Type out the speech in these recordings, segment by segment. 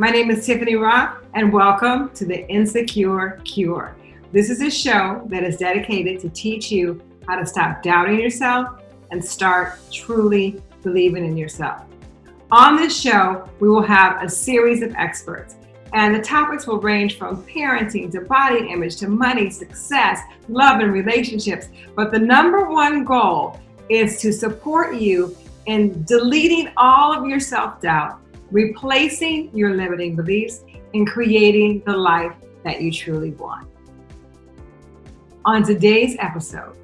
my name is Tiffany Rock, and welcome to the Insecure Cure. This is a show that is dedicated to teach you how to stop doubting yourself and start truly believing in yourself. On this show, we will have a series of experts, and the topics will range from parenting to body image to money, success, love, and relationships. But the number one goal is to support you in deleting all of your self doubt, replacing your limiting beliefs, and creating the life that you truly want. On today's episode,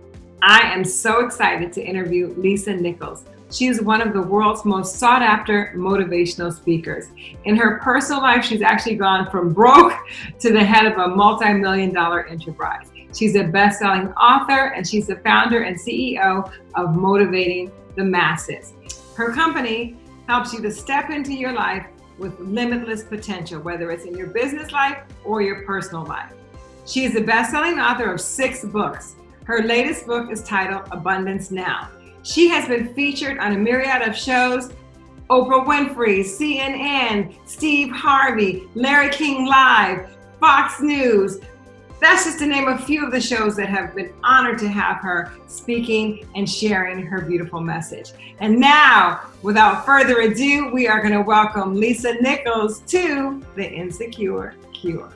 I am so excited to interview Lisa Nichols. She is one of the world's most sought after motivational speakers. In her personal life, she's actually gone from broke to the head of a multi million dollar enterprise. She's a best selling author and she's the founder and CEO of Motivating the Masses. Her company helps you to step into your life with limitless potential, whether it's in your business life or your personal life. She is the best selling author of six books. Her latest book is titled Abundance Now. She has been featured on a myriad of shows Oprah Winfrey, CNN, Steve Harvey, Larry King Live, Fox News. That's just to name a few of the shows that have been honored to have her speaking and sharing her beautiful message. And now, without further ado, we are going to welcome Lisa Nichols to the Insecure Cure.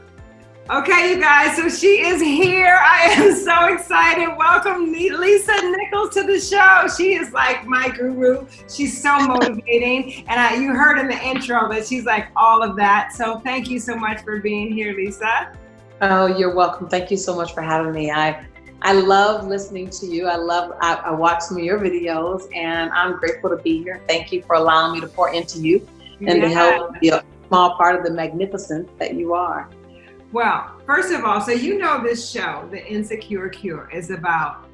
Okay, you guys, so she is here. I am so excited. Welcome Lisa Nichols to the show. She is like my guru. She's so motivating. and I, you heard in the intro that she's like all of that. So thank you so much for being here, Lisa. Oh, you're welcome. Thank you so much for having me. I I love listening to you. I love, I, I watch some of your videos and I'm grateful to be here. Thank you for allowing me to pour into you and yeah. to help be a small part of the magnificence that you are. Well, first of all, so you know this show, The Insecure Cure, is about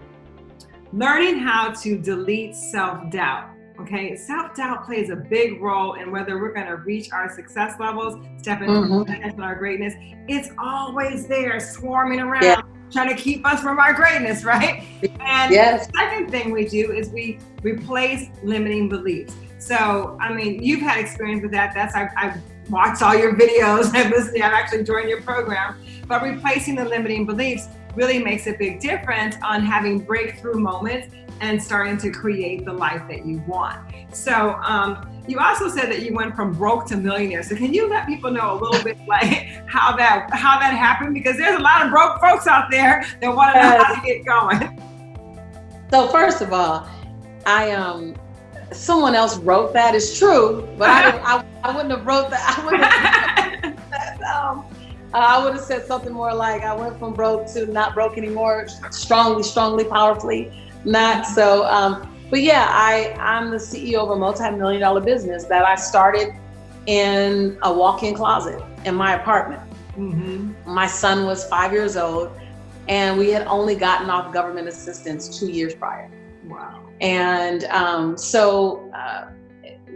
learning how to delete self-doubt. Okay, self-doubt plays a big role in whether we're going to reach our success levels, step into mm-hmm. our greatness. It's always there, swarming around, yeah. trying to keep us from our greatness, right? And yes. the second thing we do is we replace limiting beliefs. So, I mean, you've had experience with that. That's I, I've watched all your videos. I've listened. I've actually joined your program. But replacing the limiting beliefs really makes a big difference on having breakthrough moments and starting to create the life that you want. So um, you also said that you went from broke to millionaire. So can you let people know a little bit like how that how that happened? Because there's a lot of broke folks out there that want to know how to get going. So first of all, I um someone else wrote that. It's true, but I, I, I wouldn't have wrote that. I wouldn't um, uh, I would have said something more like, I went from broke to not broke anymore, strongly, strongly, powerfully, not so. Um, but yeah, I, I'm the CEO of a multi-million dollar business that I started in a walk-in closet in my apartment. Mm-hmm. My son was five years old and we had only gotten off government assistance two years prior. Wow. And um, so uh,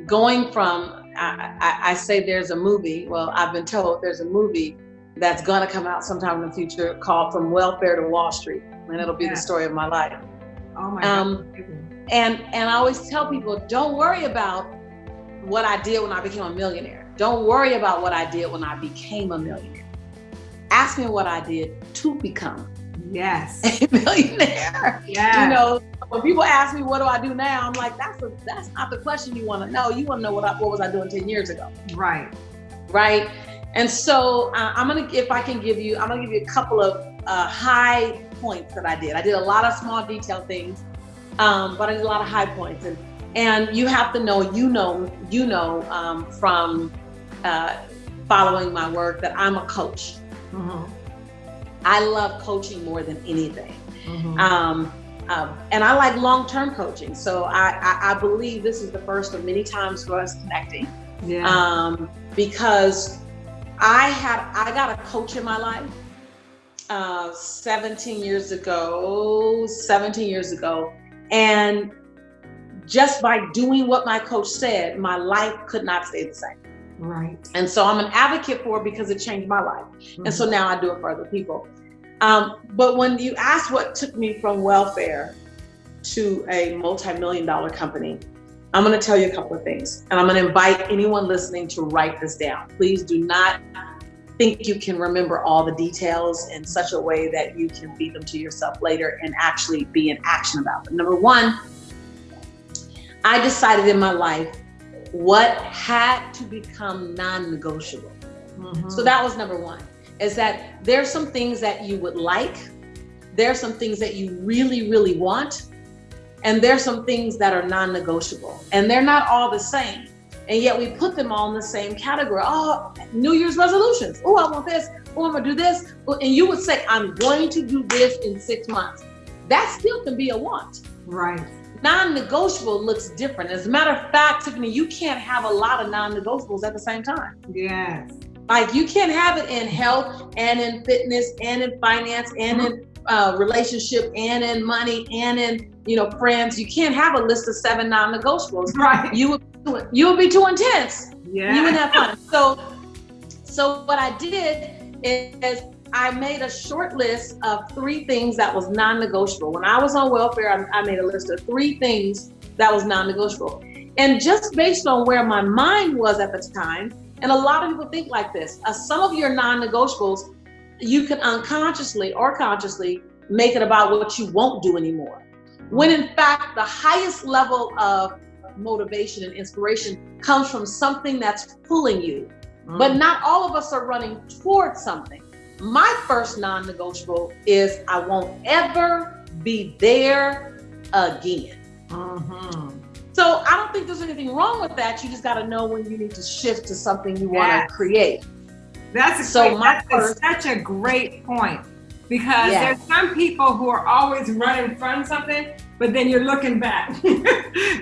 going from, I, I, I, say there's a movie, well, I've been told there's a movie that's gonna come out sometime in the future called From Welfare to Wall Street. And it'll be yeah. the story of my life. Oh my um, God. And, and I always tell people, don't worry about what I did when I became a millionaire. Don't worry about what I did when I became a millionaire. Ask me what I did to become yes a millionaire. Yeah. You know, when people ask me what do I do now, I'm like, that's a, that's not the question you want to know. You want to know what I, what was I doing 10 years ago. Right. Right. And so uh, I'm gonna, if I can give you, I'm gonna give you a couple of uh, high points that I did. I did a lot of small detail things, um, but I did a lot of high points. And and you have to know, you know, you know, um, from uh, following my work that I'm a coach. Mm-hmm. I love coaching more than anything. Mm-hmm. Um, um, and I like long-term coaching. So I, I, I, believe this is the first of many times for us connecting. Yeah. Um, because I had, I got a coach in my life uh, 17 years ago, 17 years ago. And just by doing what my coach said, my life could not stay the same. Right. And so I'm an advocate for it because it changed my life. Mm-hmm. And so mm-hmm. now I do it for other people. Um, but when you ask what took me from welfare to a multi-million dollar company, I'm going to tell you a couple of things, and I'm going to invite anyone listening to write this down. Please do not think you can remember all the details in such a way that you can feed them to yourself later and actually be in action about them. Number one, I decided in my life what had to become non-negotiable. Mm-hmm. So that was number one, is that there's some things that you would like, there's some things that you really, really want, and there's some things that are non-negotiable and they're not all the same. And yet we put them all in the same category. Oh, New Year's resolutions. Oh, I want this. Oh, I'm gonna do this. And you would say, I'm going to do this in six months. That still can be a want. Right. Non-negotiable looks different. As a matter of fact, Tiffany, you can't have a lot of non-negotiables at the same time. Yes. Like you can't have it in health and in fitness and in finance and in uh, relationship and in money and in you know friends. You can't have a list of seven non-negotiables. Right. You would you would be too intense. Yeah. You wouldn't have fun. So so what I did is I made a short list of three things that was non-negotiable. When I was on welfare, I, I made a list of three things that was non-negotiable. And just based on where my mind was at the time, and a lot of people think like this, uh, some of your non-negotiables you can unconsciously or consciously make it about what you won't do anymore. When in fact, the highest level of motivation and inspiration comes from something that's pulling you. Mm. But not all of us are running towards something. My first non negotiable is I won't ever be there again. Mm-hmm. So I don't think there's anything wrong with that. You just got to know when you need to shift to something you yes. want to create. That's so great, my that's such a great point because yes. there's some people who are always running from something, but then you're looking back.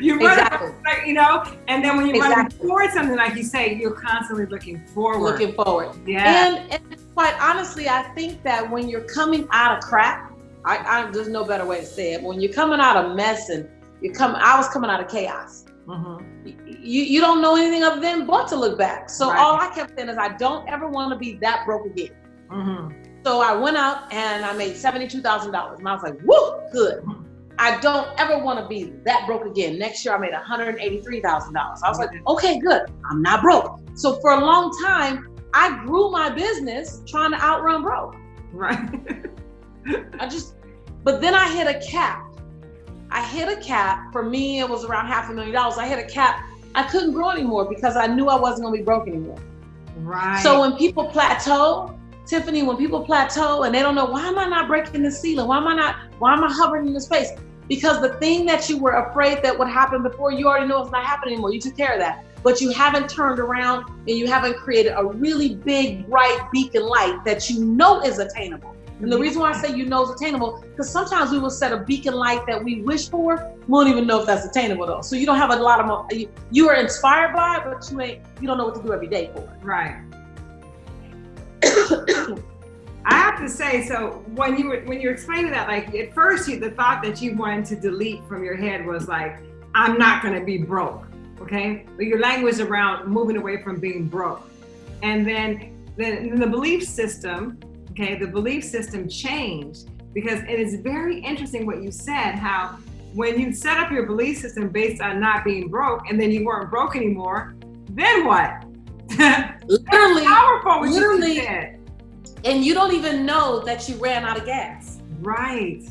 you run, exactly. you know, and then when you're exactly. running towards something, like you say, you're constantly looking forward. Looking forward. Yeah. And, and quite honestly, I think that when you're coming out of crap, I, I there's no better way to say it. When you're coming out of mess and you come, I was coming out of chaos. Mm-hmm. You, you don't know anything other than but to look back. So right. all I kept saying is I don't ever want to be that broke again. Mm-hmm. So I went out and I made $72,000 and I was like, whoo, good. Mm-hmm. I don't ever want to be that broke again. Next year I made $183,000. I was like, okay, good. I'm not broke. So for a long time, I grew my business trying to outrun broke. Right. I just, but then I hit a cap I hit a cap. For me, it was around half a million dollars. I hit a cap. I couldn't grow anymore because I knew I wasn't going to be broke anymore. Right. So when people plateau, Tiffany, when people plateau and they don't know why am I not breaking the ceiling? Why am I not? Why am I hovering in the space? Because the thing that you were afraid that would happen before, you already know it's not happening anymore. You took care of that, but you haven't turned around and you haven't created a really big, bright beacon light that you know is attainable. And the mm-hmm. reason why I say you know it's attainable, because sometimes we will set a beacon light that we wish for, we won't even know if that's attainable though. So you don't have a lot of, you, you are inspired by it, but you ain't, you don't know what to do every day for it. Right. I have to say, so when you were when you were explaining that, like at first, you, the thought that you wanted to delete from your head was like, "I'm not going to be broke," okay? But your language around moving away from being broke, and then then the belief system okay, the belief system changed because it is very interesting what you said, how when you set up your belief system based on not being broke and then you weren't broke anymore, then what? literally, powerful literally, you and you don't even know that you ran out of gas. Right.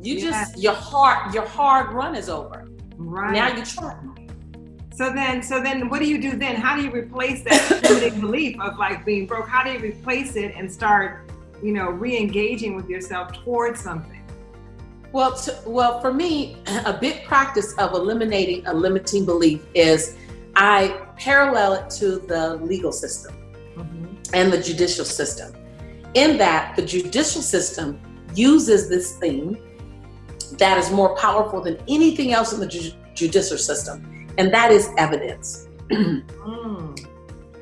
You just your hard your hard run is over. Right. Now you're trying. So then, so then, what do you do then? How do you replace that limiting belief of like being broke? How do you replace it and start, you know, re-engaging with yourself towards something? Well, to, well, for me, a big practice of eliminating a limiting belief is I parallel it to the legal system. And the judicial system. In that, the judicial system uses this thing that is more powerful than anything else in the ju- judicial system and that is evidence. mm.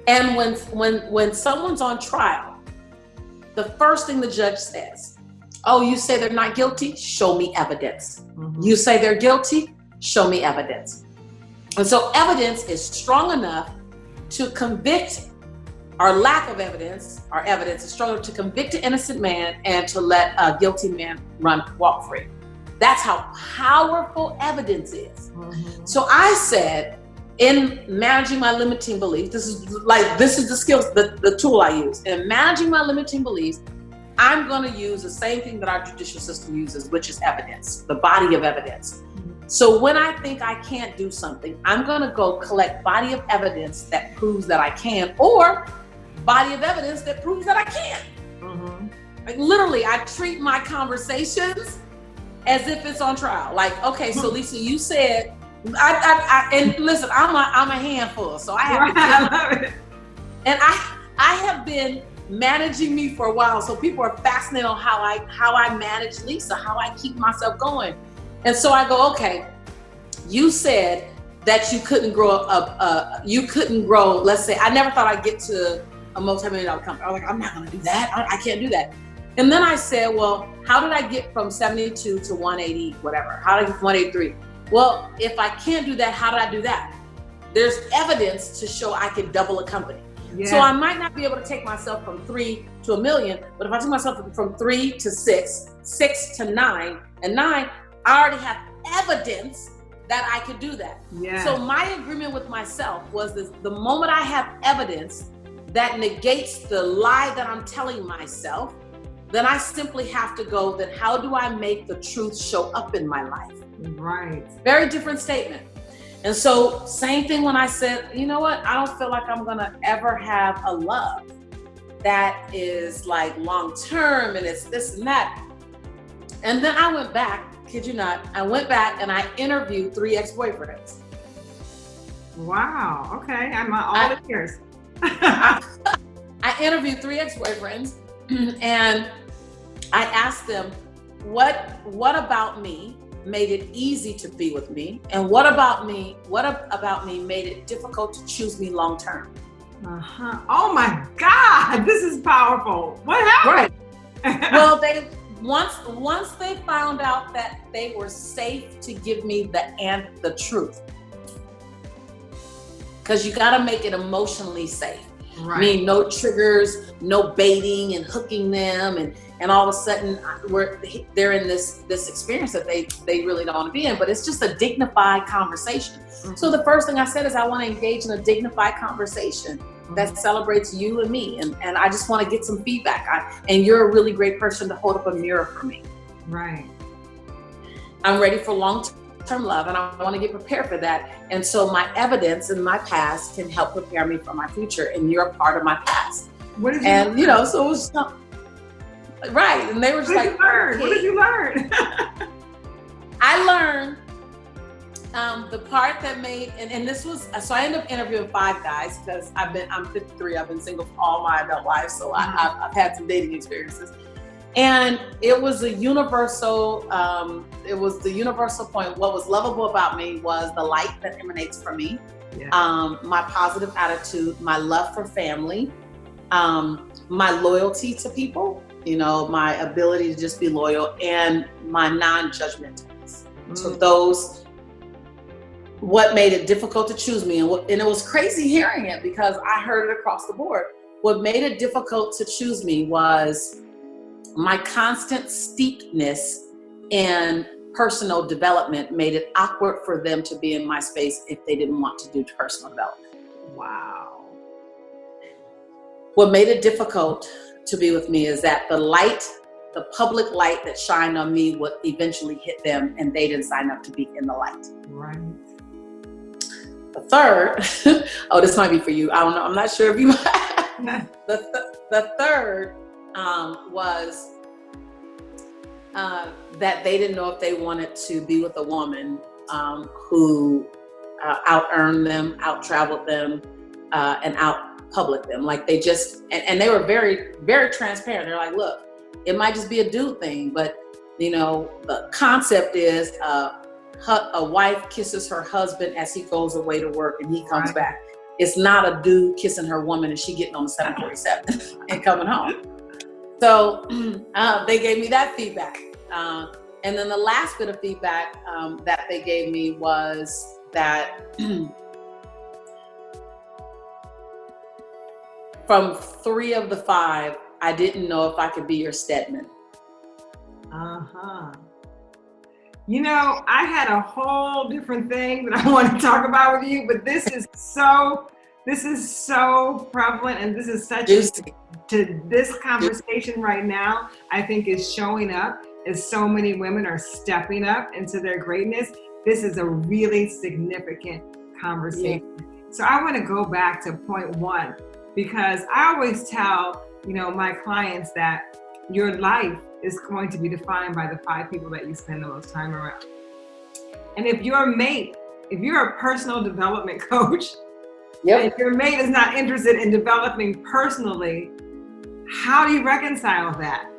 And when when when someone's on trial, the first thing the judge says, "Oh, you say they're not guilty? Show me evidence. Mm-hmm. You say they're guilty? Show me evidence." And so evidence is strong enough to convict our lack of evidence, our evidence is enough to convict an innocent man and to let a guilty man run walk free. That's how powerful evidence is. Mm-hmm. So I said, in managing my limiting beliefs, this is like this is the skills, the, the tool I use. In managing my limiting beliefs, I'm going to use the same thing that our judicial system uses, which is evidence, the body of evidence. So when I think I can't do something, I'm going to go collect body of evidence that proves that I can, or body of evidence that proves that I can't. Mm-hmm. Like literally, I treat my conversations as if it's on trial. Like, okay, so Lisa, you said, I, I, I and listen, I'm a, I'm a handful, so I have right, to. and I, I have been managing me for a while, so people are fascinated on how I, how I manage Lisa, how I keep myself going. And so I go, okay, you said that you couldn't grow up, uh, you couldn't grow, let's say, I never thought I'd get to a multi-million dollar company. I was like, I'm not gonna do that. I, I can't do that. And then I said, well, how did I get from 72 to 180, whatever? How did I get from 183? Well, if I can't do that, how did I do that? There's evidence to show I can double a company. Yeah. So I might not be able to take myself from three to a million, but if I took myself from three to six, six to nine, and nine, I already have evidence that I could do that. Yeah. So my agreement with myself was this the moment I have evidence that negates the lie that I'm telling myself, then I simply have to go, then how do I make the truth show up in my life? Right. Very different statement. And so, same thing when I said, you know what, I don't feel like I'm gonna ever have a love that is like long term and it's this and that. And then I went back kid you not, I went back and I interviewed three ex-boyfriends. Wow. Okay. I'm all I, ears. I, interviewed three ex-boyfriends and I asked them, what what about me made it easy to be with me? And what about me, what about me made it difficult to choose me long term? Uh-huh. Oh my God, this is powerful. What happened? Right. well, they once once they found out that they were safe to give me the and the truth because you got to make it emotionally safe right. I mean no triggers no baiting and hooking them and and all of a sudden we're they're in this this experience that they they really don't want to be in but it's just a dignified conversation mm-hmm. so the first thing i said is i want to engage in a dignified conversation that celebrates you and me. And, and I just want to get some feedback. I, and you're a really great person to hold up a mirror for me. Right. I'm ready for long term love and I want to get prepared for that. And so my evidence in my past can help prepare me for my future. And you're a part of my past. What did you and learn? you know, so it was right. And they were just what like, okay. what did you learn? I learned um, the part that made and, and this was so I ended up interviewing five guys because I've been I'm 53 I've been single for all my adult life so mm-hmm. I, have I've had some dating experiences and it was a universal um, it was the universal point what was lovable about me was the light that emanates from me yeah. um, my positive attitude my love for family um, my loyalty to people you know my ability to just be loyal and my non-judgmentalness mm. so those what made it difficult to choose me and, what, and it was crazy hearing it because I heard it across the board. What made it difficult to choose me was my constant steepness in personal development made it awkward for them to be in my space if they didn't want to do personal development. Wow. What made it difficult to be with me is that the light, the public light that shined on me would eventually hit them and they didn't sign up to be in the light. Right. The third, oh, this might be for you. I don't know. I'm not sure if you. the th- the third um, was uh, that they didn't know if they wanted to be with a woman um, who uh, out earned them, out traveled them, uh, and out public them. Like they just and, and they were very very transparent. They're like, look, it might just be a dude thing, but you know the concept is uh, a wife kisses her husband as he goes away to work and he comes right. back. It's not a dude kissing her woman and she getting on the 747 and coming home. So uh, they gave me that feedback. Uh, and then the last bit of feedback um, that they gave me was that from three of the five, I didn't know if I could be your Stedman. Uh huh. You know, I had a whole different thing that I want to talk about with you, but this is so this is so prevalent and this is such a, to this conversation right now, I think is showing up as so many women are stepping up into their greatness. This is a really significant conversation. Yeah. So I want to go back to point one because I always tell, you know, my clients that your life is going to be defined by the five people that you spend the most time around. And if your mate, if you're a personal development coach, Yep. If your mate is not interested in developing personally, how do you reconcile that?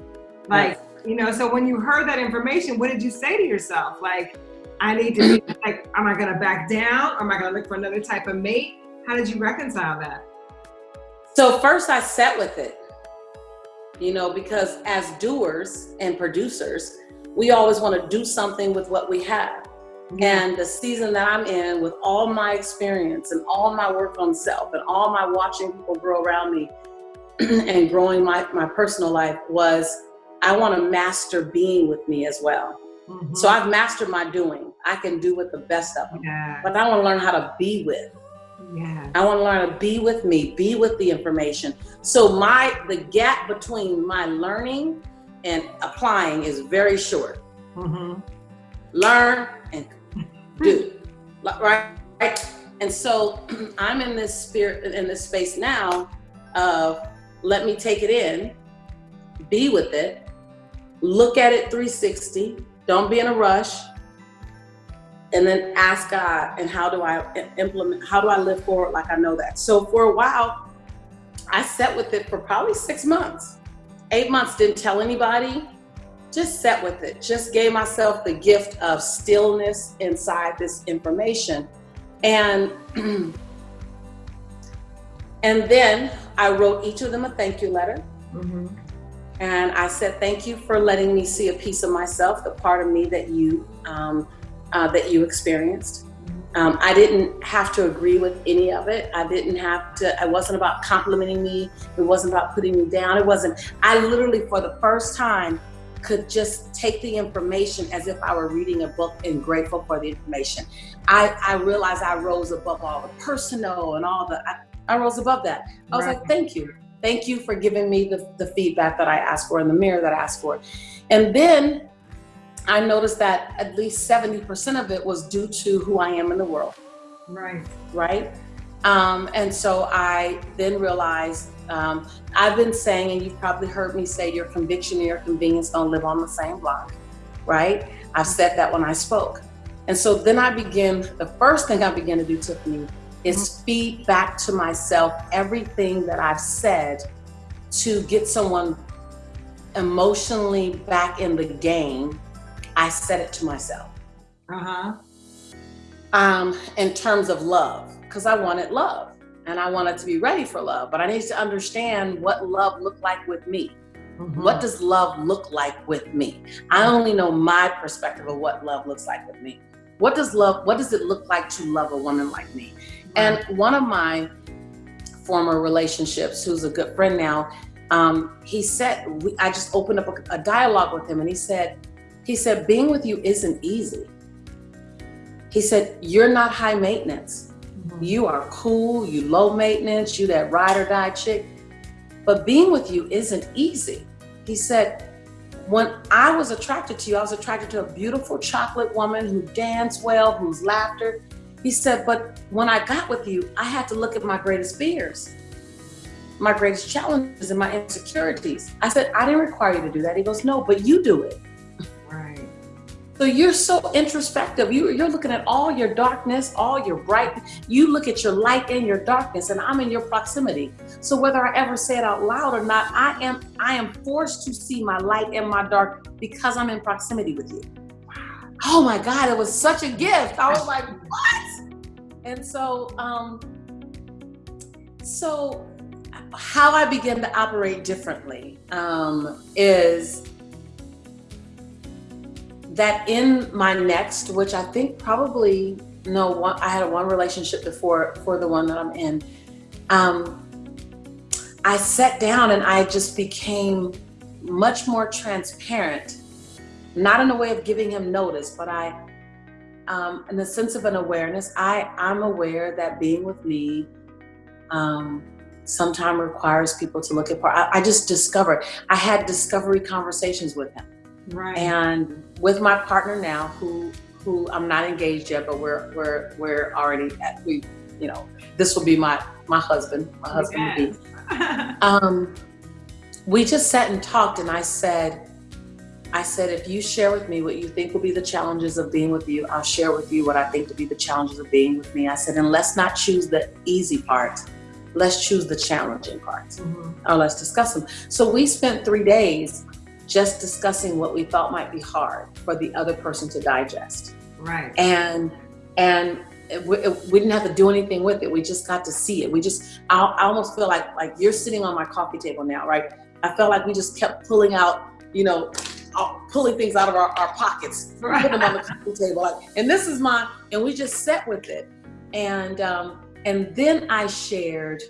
Like, yes. you know, so when you heard that information, what did you say to yourself? Like, I need to be like, am I gonna back down? Or am I gonna look for another type of mate? How did you reconcile that? So first I sat with it, you know, because as doers and producers, we always want to do something with what we have. And the season that I'm in with all my experience and all my work on self and all my watching people grow around me and growing my, my personal life was I want to master being with me as well. Mm-hmm. So I've mastered my doing. I can do with the best of them. Yeah. But I want to learn how to be with. Yeah. I want to learn to be with me, be with the information. So my the gap between my learning and applying is very short. Mm-hmm. Learn and do, mm. right? right? And so I'm in this spirit, in this space now of let me take it in, be with it, look at it 360, don't be in a rush, and then ask God, and how do I implement, how do I live forward like I know that? So for a while, I sat with it for probably six months. Eight months, didn't tell anybody, just sat with it, just gave myself the gift of stillness inside this information. And and then I wrote each of them a thank you letter. Mm-hmm. And I said, thank you for letting me see a piece of myself, the part of me that you um, uh, that you experienced. Um, I didn't have to agree with any of it. I didn't have to, it wasn't about complimenting me. It wasn't about putting me down. It wasn't, I literally, for the first time, could just take the information as if I were reading a book and grateful for the information. I, I realized I rose above all the personal and all the, I, I rose above that. I was right. like, thank you. Thank you for giving me the, the feedback that I asked for in the mirror that I asked for. And then I noticed that at least 70% of it was due to who I am in the world. Right. Right. Um, and so I then realized um, I've been saying, and you've probably heard me say, your conviction and your convenience don't live on the same block, right? I've said that when I spoke. And so then I begin, the first thing I begin to do, Tiffany, is mm-hmm. feed back to myself everything that I've said to get someone emotionally back in the game. I said it to myself. Uh huh. Um, in terms of love, because I wanted love and I wanted to be ready for love, but I need to understand what love looked like with me. Mm-hmm. What does love look like with me? I only know my perspective of what love looks like with me. What does love, what does it look like to love a woman like me? And one of my former relationships, who's a good friend now, um, he said, we, I just opened up a, a dialogue with him and he said, he said, being with you isn't easy. He said, you're not high maintenance you are cool, you low maintenance, you that ride or die chick. But being with you isn't easy. He said, when I was attracted to you, I was attracted to a beautiful chocolate woman who danced well, whose laughter. He said, but when I got with you, I had to look at my greatest fears, my greatest challenges and my insecurities. I said, I didn't require you to do that. He goes, no, but you do it. So you're so introspective. You, you're looking at all your darkness, all your bright. You look at your light and your darkness, and I'm in your proximity. So whether I ever say it out loud or not, I am I am forced to see my light and my dark because I'm in proximity with you. Oh my God, it was such a gift. I was like, what? And so, um, so how I begin to operate differently um, is that in my next, which I think probably no one, I had one relationship before for the one that I'm in. Um, I sat down and I just became much more transparent not in a way of giving him notice, but I, um, in the sense of an awareness, I, I'm aware that being with me um, sometimes requires people to look at part. I, I just discovered, I had discovery conversations with him. Right. And with my partner now, who who I'm not engaged yet, but we're we're we're already at, we you know this will be my my husband, my husband yes. be. Um, we just sat and talked, and I said, I said, if you share with me what you think will be the challenges of being with you, I'll share with you what I think to be the challenges of being with me. I said, and let's not choose the easy part. Let's choose the challenging parts, mm-hmm. or let's discuss them. So we spent three days just discussing what we thought might be hard for the other person to digest. Right. And and we, we, didn't have to do anything with it. We just got to see it. We just I, I almost feel like like you're sitting on my coffee table now, right? I felt like we just kept pulling out, you know, uh, pulling things out of our, our pockets, right. putting them on the coffee table. Like, and this is my, and we just sat with it. And um, and then I shared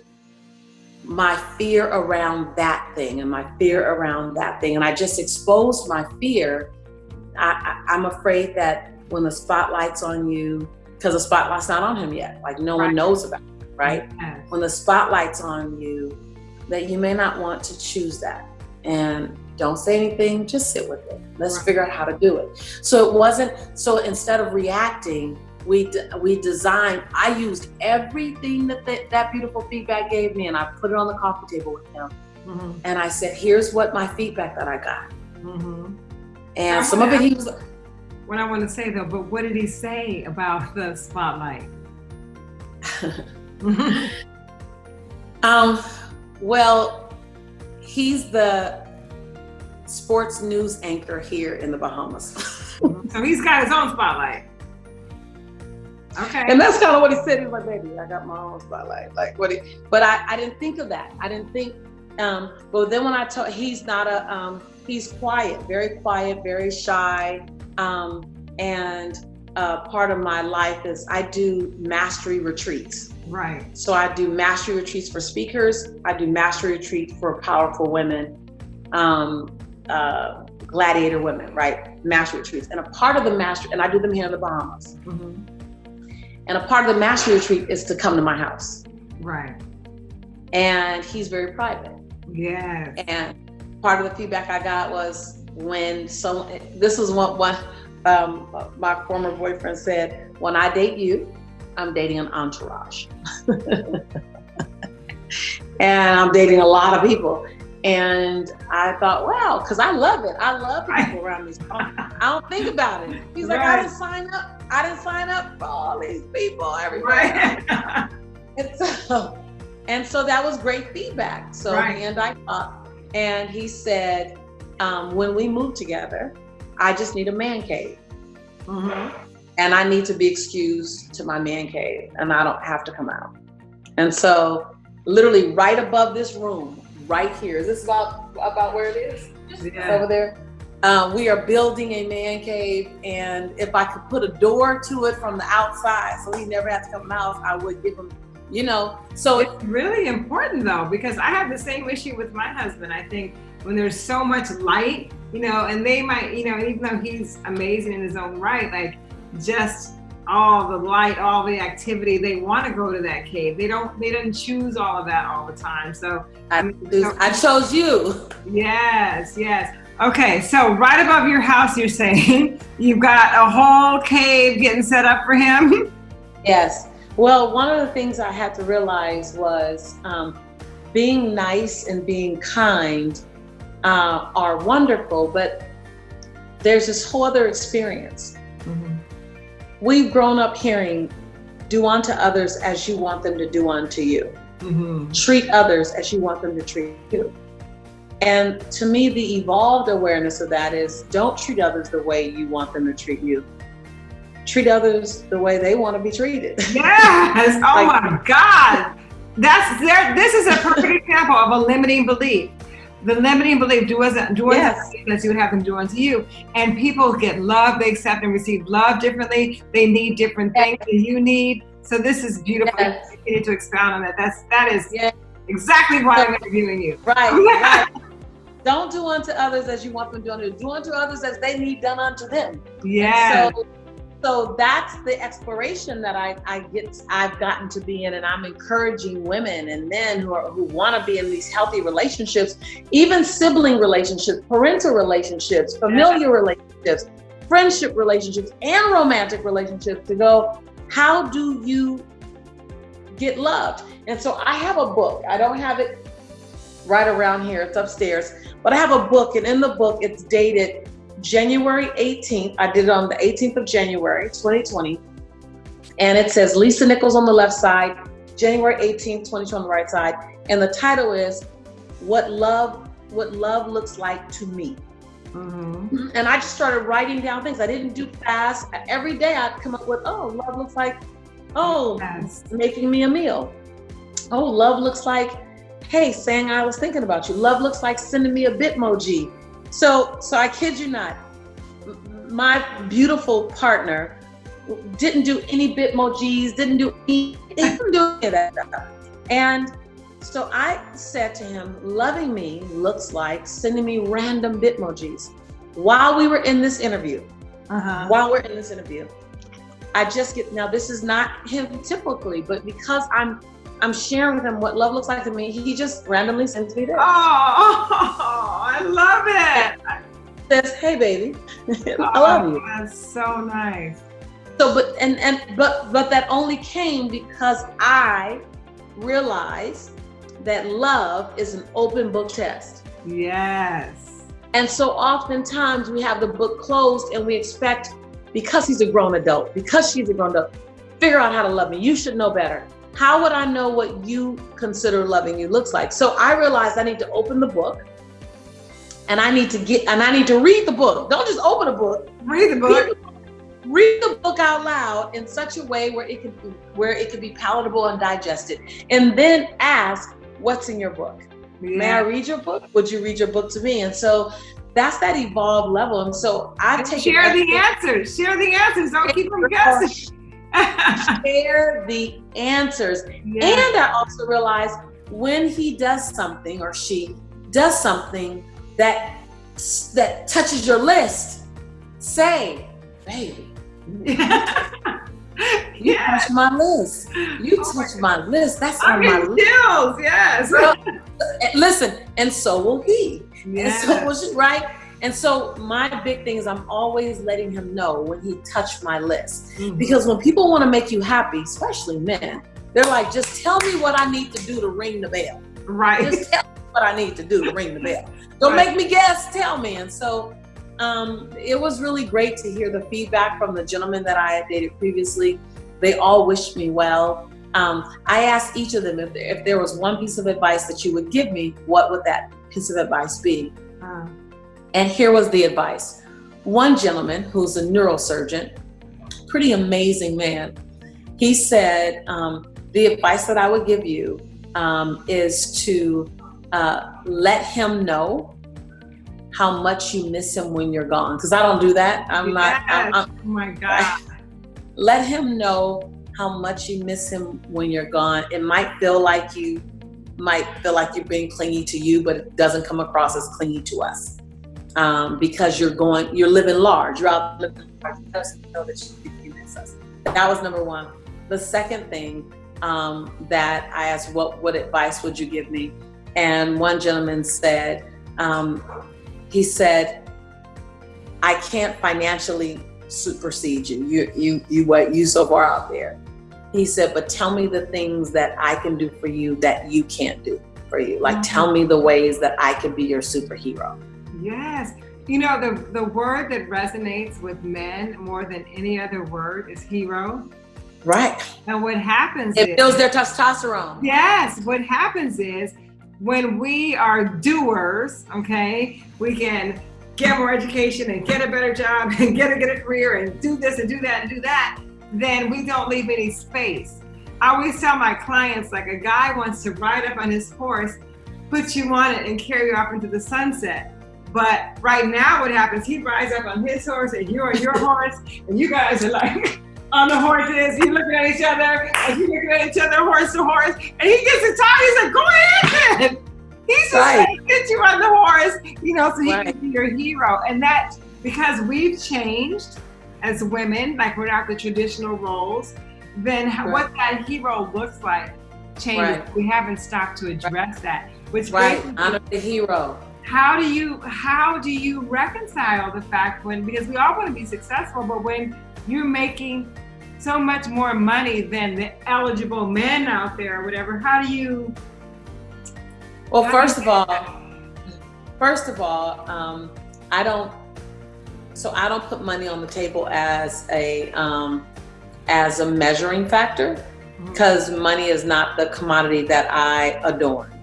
my fear around that thing and my fear around that thing. And I just exposed my fear. I, I, am afraid that when the spotlight's on you, because the spotlight's not on him yet, like no right. one knows about it, right? Yes. When the spotlight's on you, that you may not want to choose that. And don't say anything, just sit with it. Let's right. figure out how to do it. So it wasn't, so instead of reacting, we we designed. I used everything that the, that beautiful feedback gave me, and I put it on the coffee table with him. Mm-hmm. And I said, "Here's what my feedback that I got." Mm-hmm. And some of it he was. What I want to say though, but what did he say about the spotlight? um, well, he's the sports news anchor here in the Bahamas. so he's got his own spotlight. Okay. And that's kind of what he said. He was like, baby, I got my own spotlight. Like what he, but I, I didn't think of that. I didn't think, um, but then when I told, he's not a, um, he's quiet, very quiet, very shy. Um, and uh, part of my life is I do mastery retreats. Right. So I do mastery retreats for speakers. I do mastery retreat for powerful women, um, uh, gladiator women, right? Mastery retreats. And a part of the master, and I do them here in the Bahamas. Mm-hmm. And a part of the mastery retreat is to come to my house. Right. And he's very private. Yeah. And part of the feedback I got was when someone, this is what one, um, my former boyfriend said, when I date you, I'm dating an entourage. and I'm dating a lot of people. And I thought, wow, because I love it. I love people around me. I don't think about it. He's like, right. I didn't sign up. I didn't sign up for all these people, everybody. Right. and so, and so that was great feedback. So right. and I talked, and he said, um, when we move together, I just need a man cave. Mm-hmm. And I need to be excused to my man cave, and I don't have to come out. And so, literally, right above this room, right here. Is this about about where it is? Yeah. Over there. Um, we are building a man cave, and if I could put a door to it from the outside, so he never has to come out, I would give him, you know. So it's really important though, because I have the same issue with my husband. I think when there's so much light, you know, and they might, you know, even though he's amazing in his own right, like just all the light, all the activity. They want to go to that cave. They don't. They didn't choose all of that all the time. So I, so, I chose you. Yes, yes. Okay, so right above your house, you're saying you've got a whole cave getting set up for him. Yes. Well, one of the things I had to realize was um, being nice and being kind uh, are wonderful, but there's this whole other experience. Mm-hmm we've grown up hearing, do unto others as you want them to do unto you. Mm-hmm. Treat others as you want them to treat you. And to me, the evolved awareness of that is don't treat others the way you want them to treat you. Treat others the way they want to be treated. Yes. Oh like, my God. That's there. This is a perfect example of a limiting belief the limiting belief, do as do yes. as you would have them do unto you. And people get love, they accept and receive love differently. They need different things yes. that you need. So this is beautiful. Yes. You need to expound on that. That's that is yes. exactly why I'm interviewing you. Right, right. Don't do unto others as you want them to do unto do unto others as they need done unto them. Yeah. So, so that's the exploration that I, I get I've gotten to be in and I'm encouraging women and men who are who want to be in these healthy relationships, even sibling relationships, parental relationships, familiar yeah. relationships, friendship relationships, and romantic relationships to go, how do you get loved? And so I have a book. I don't have it right around here, it's upstairs, but I have a book, and in the book, it's dated January 18th. I did it on the 18th of January, 2020. And it says Lisa Nichols on the left side, January 18th, 2020 on the right side. And the title is What Love What Love Looks Like to Me. Mm-hmm. And I just started writing down things. I didn't do fast. Every day I'd come up with, oh, love looks like, oh, yes. making me a meal. Oh, love looks like, hey, saying I was thinking about you. Love looks like sending me a bitmoji. So, so I kid you not, my beautiful partner didn't do any bitmojis, didn't do any, didn't do any of that stuff. And so I said to him, loving me looks like sending me random bitmojis. While we were in this interview, uh-huh. while we're in this interview, I just get now. This is not him typically, but because I'm I'm sharing with him what love looks like to me. He just randomly sends me this. Oh, I love it. Says, "Hey, baby, I love you." Oh, that's so nice. So, but and and but but that only came because I realized that love is an open book test. Yes. And so oftentimes we have the book closed and we expect because he's a grown adult, because she's a grown adult, figure out how to love me. You should know better how would I know what you consider loving you looks like? So I realized I need to open the book and I need to get and I need to read the book. Don't just open a book. Read the book. Read the book out loud in such a way where it could where it could be palatable and digested. And then ask, what's in your book? Yeah. May I read your book? Would you read your book to me? And so that's that evolved level. And so I take share the answers. Share the answers. Don't keep them guessing share the answers. Yes. And I also realize when he does something or she does something that that touches your list, say, baby. you yes. touch my list. You oh touch my, my list. That's on my list. Yes. listen, and so will he. Yes. And so will she, right? And so my big thing is I'm always letting him know when he touched my list. Mm-hmm. Because when people want to make you happy, especially men, they're like, just tell me what I need to do to ring the bell. Right. Just tell me what I need to do to ring the bell. Don't right. make me guess, tell me. And so um, it was really great to hear the feedback from the gentlemen that I had dated previously. They all wished me well. Um, I asked each of them if there, if there was one piece of advice that you would give me, what would that piece of advice be? Uh. And here was the advice. One gentleman who's a neurosurgeon, pretty amazing man, he said, um, the advice that I would give you um, is to uh, let him know how much you miss him when you're gone. Because I don't do that. I'm yes. not. I'm, I'm, oh my God. Let him know how much you miss him when you're gone. It might feel like you might feel like you're being clingy to you, but it doesn't come across as clingy to us um, because you're going, you're living large. You're out living large. You know that you miss us. That was number one. The second thing um, that I asked, what what advice would you give me? And one gentleman said, um, he said, I can't financially supersede you. You you you what you so far out there. He said, but tell me the things that I can do for you that you can't do for you. Like mm-hmm. tell me the ways that I can be your superhero. Yes. You know, the, the word that resonates with men more than any other word is hero. Right. And what happens it is, builds their testosterone. Yes. What happens is when we are doers, okay, we can get more education and get a better job and get a, get a career and do this and do that and do that, then we don't leave any space. I always tell my clients like a guy wants to ride up on his horse, put you on it and carry you off into the sunset. But right now, what happens? He rides up on his horse, and you're on your horse, and you guys are like on the horses. You looking at each other, and you looking at each other, horse to horse. And he gets excited. He's like, "Go ahead!" He's just right. like, get you on the horse, you know, so he right. can be your hero. And that because we've changed as women, like we're not the traditional roles, then right. what that hero looks like changes. Right. We haven't stopped to address that. Which right, honor the hero. How do you how do you reconcile the fact when because we all want to be successful, but when you're making so much more money than the eligible men out there or whatever, how do you? Well, first of all, first of all, um, I don't. So I don't put money on the table as a um, as a measuring factor because mm-hmm. money is not the commodity that I adorn.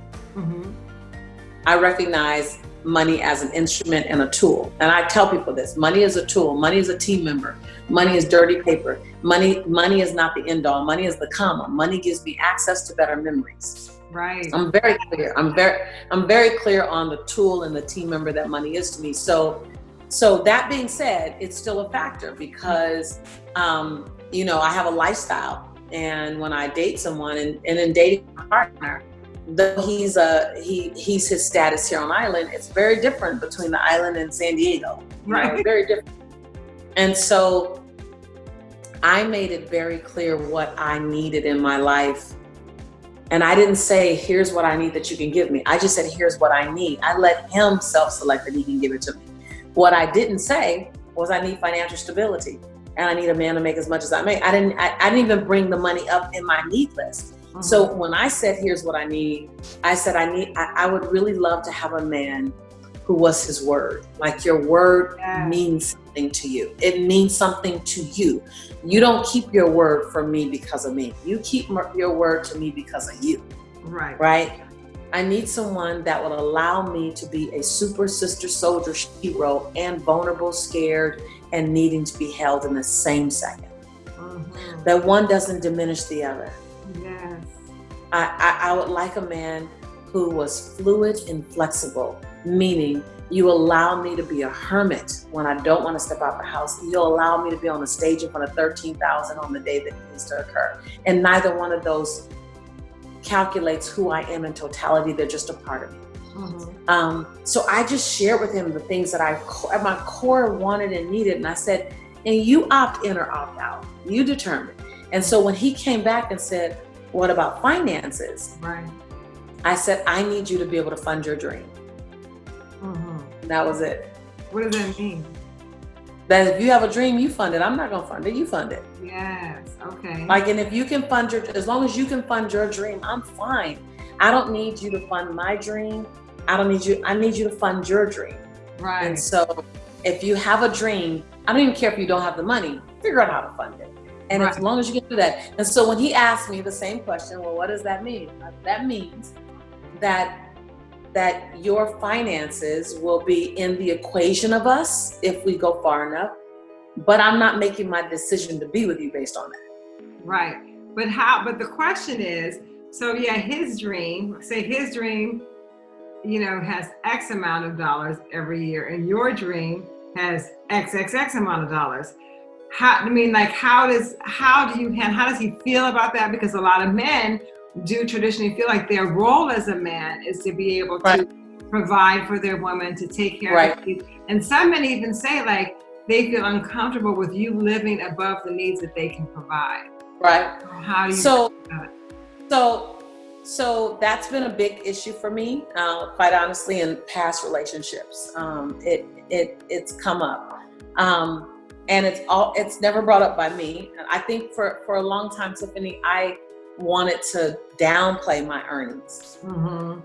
I recognize money as an instrument and a tool. And I tell people this, money is a tool, money is a team member, money is dirty paper. Money money is not the end all, money is the comma. Money gives me access to better memories. Right. I'm very clear. I'm very I'm very clear on the tool and the team member that money is to me. So so that being said, it's still a factor because um, you know, I have a lifestyle and when I date someone and, and in dating a partner, though he's a he he's his status here on island, it's very different between the island and San Diego. Right. Know, very different. And so I made it very clear what I needed in my life. And I didn't say, here's what I need that you can give me. I just said, here's what I need. I let him self select that he can give it to me. What I didn't say was, I need financial stability and I need a man to make as much as I make. I didn't, I, I didn't even bring the money up in my need list. Mm-hmm. So when I said, here's what I need, I said, I need, I, I, would really love to have a man who was his word. Like your word yeah. means something to you. It means something to you. You don't keep your word for me because of me. You keep your word to me because of you. Right. Right. I need someone that will allow me to be a super sister soldier hero and vulnerable, scared, and needing to be held in the same 2nd mm-hmm. That one doesn't diminish the other. I, I, I would like a man who was fluid and flexible, meaning you allow me to be a hermit when I don't want to step out the house. You'll allow me to be on the stage in front of 13,000 on the day that needs to occur. And neither one of those calculates who I am in totality. They're just a part of me. Mm-hmm. Um, so I just shared with him the things that I at my core wanted and needed, and I said, "And you opt in or opt out. You determine." And so when he came back and said, "What about finances?" Right. I said, "I need you to be able to fund your dream." Mm-hmm. That was it. What does that mean? That if you have a dream, you fund it. I'm not gonna fund it. You fund it. Yes. Okay. Like, and if you can fund your, as long as you can fund your dream, I'm fine. I don't need you to fund my dream. I don't need you, I need you to fund your dream. Right. And so if you have a dream, I don't even care if you don't have the money, figure out how to fund it. And right. as long as you can do that. And so when he asked me the same question, well, what does that mean? Uh, that means that that your finances will be in the equation of us if we go far enough. But I'm not making my decision to be with you based on that. Right. But how but the question is, so yeah, his dream, say his dream you know, has X amount of dollars every year, and your dream has X X X amount of dollars. How I mean, like, how does how do you and how does he feel about that? Because a lot of men do traditionally feel like their role as a man is to be able right. to provide for their woman, to take care right. of them. And some men even say like they feel uncomfortable with you living above the needs that they can provide. Right. How do you so so so that's been a big issue for me, uh, quite honestly, in past relationships. Um, it it it's come up, um, and it's all it's never brought up by me. and I think for for a long time, Tiffany, I wanted to downplay my earnings. Mm-hmm.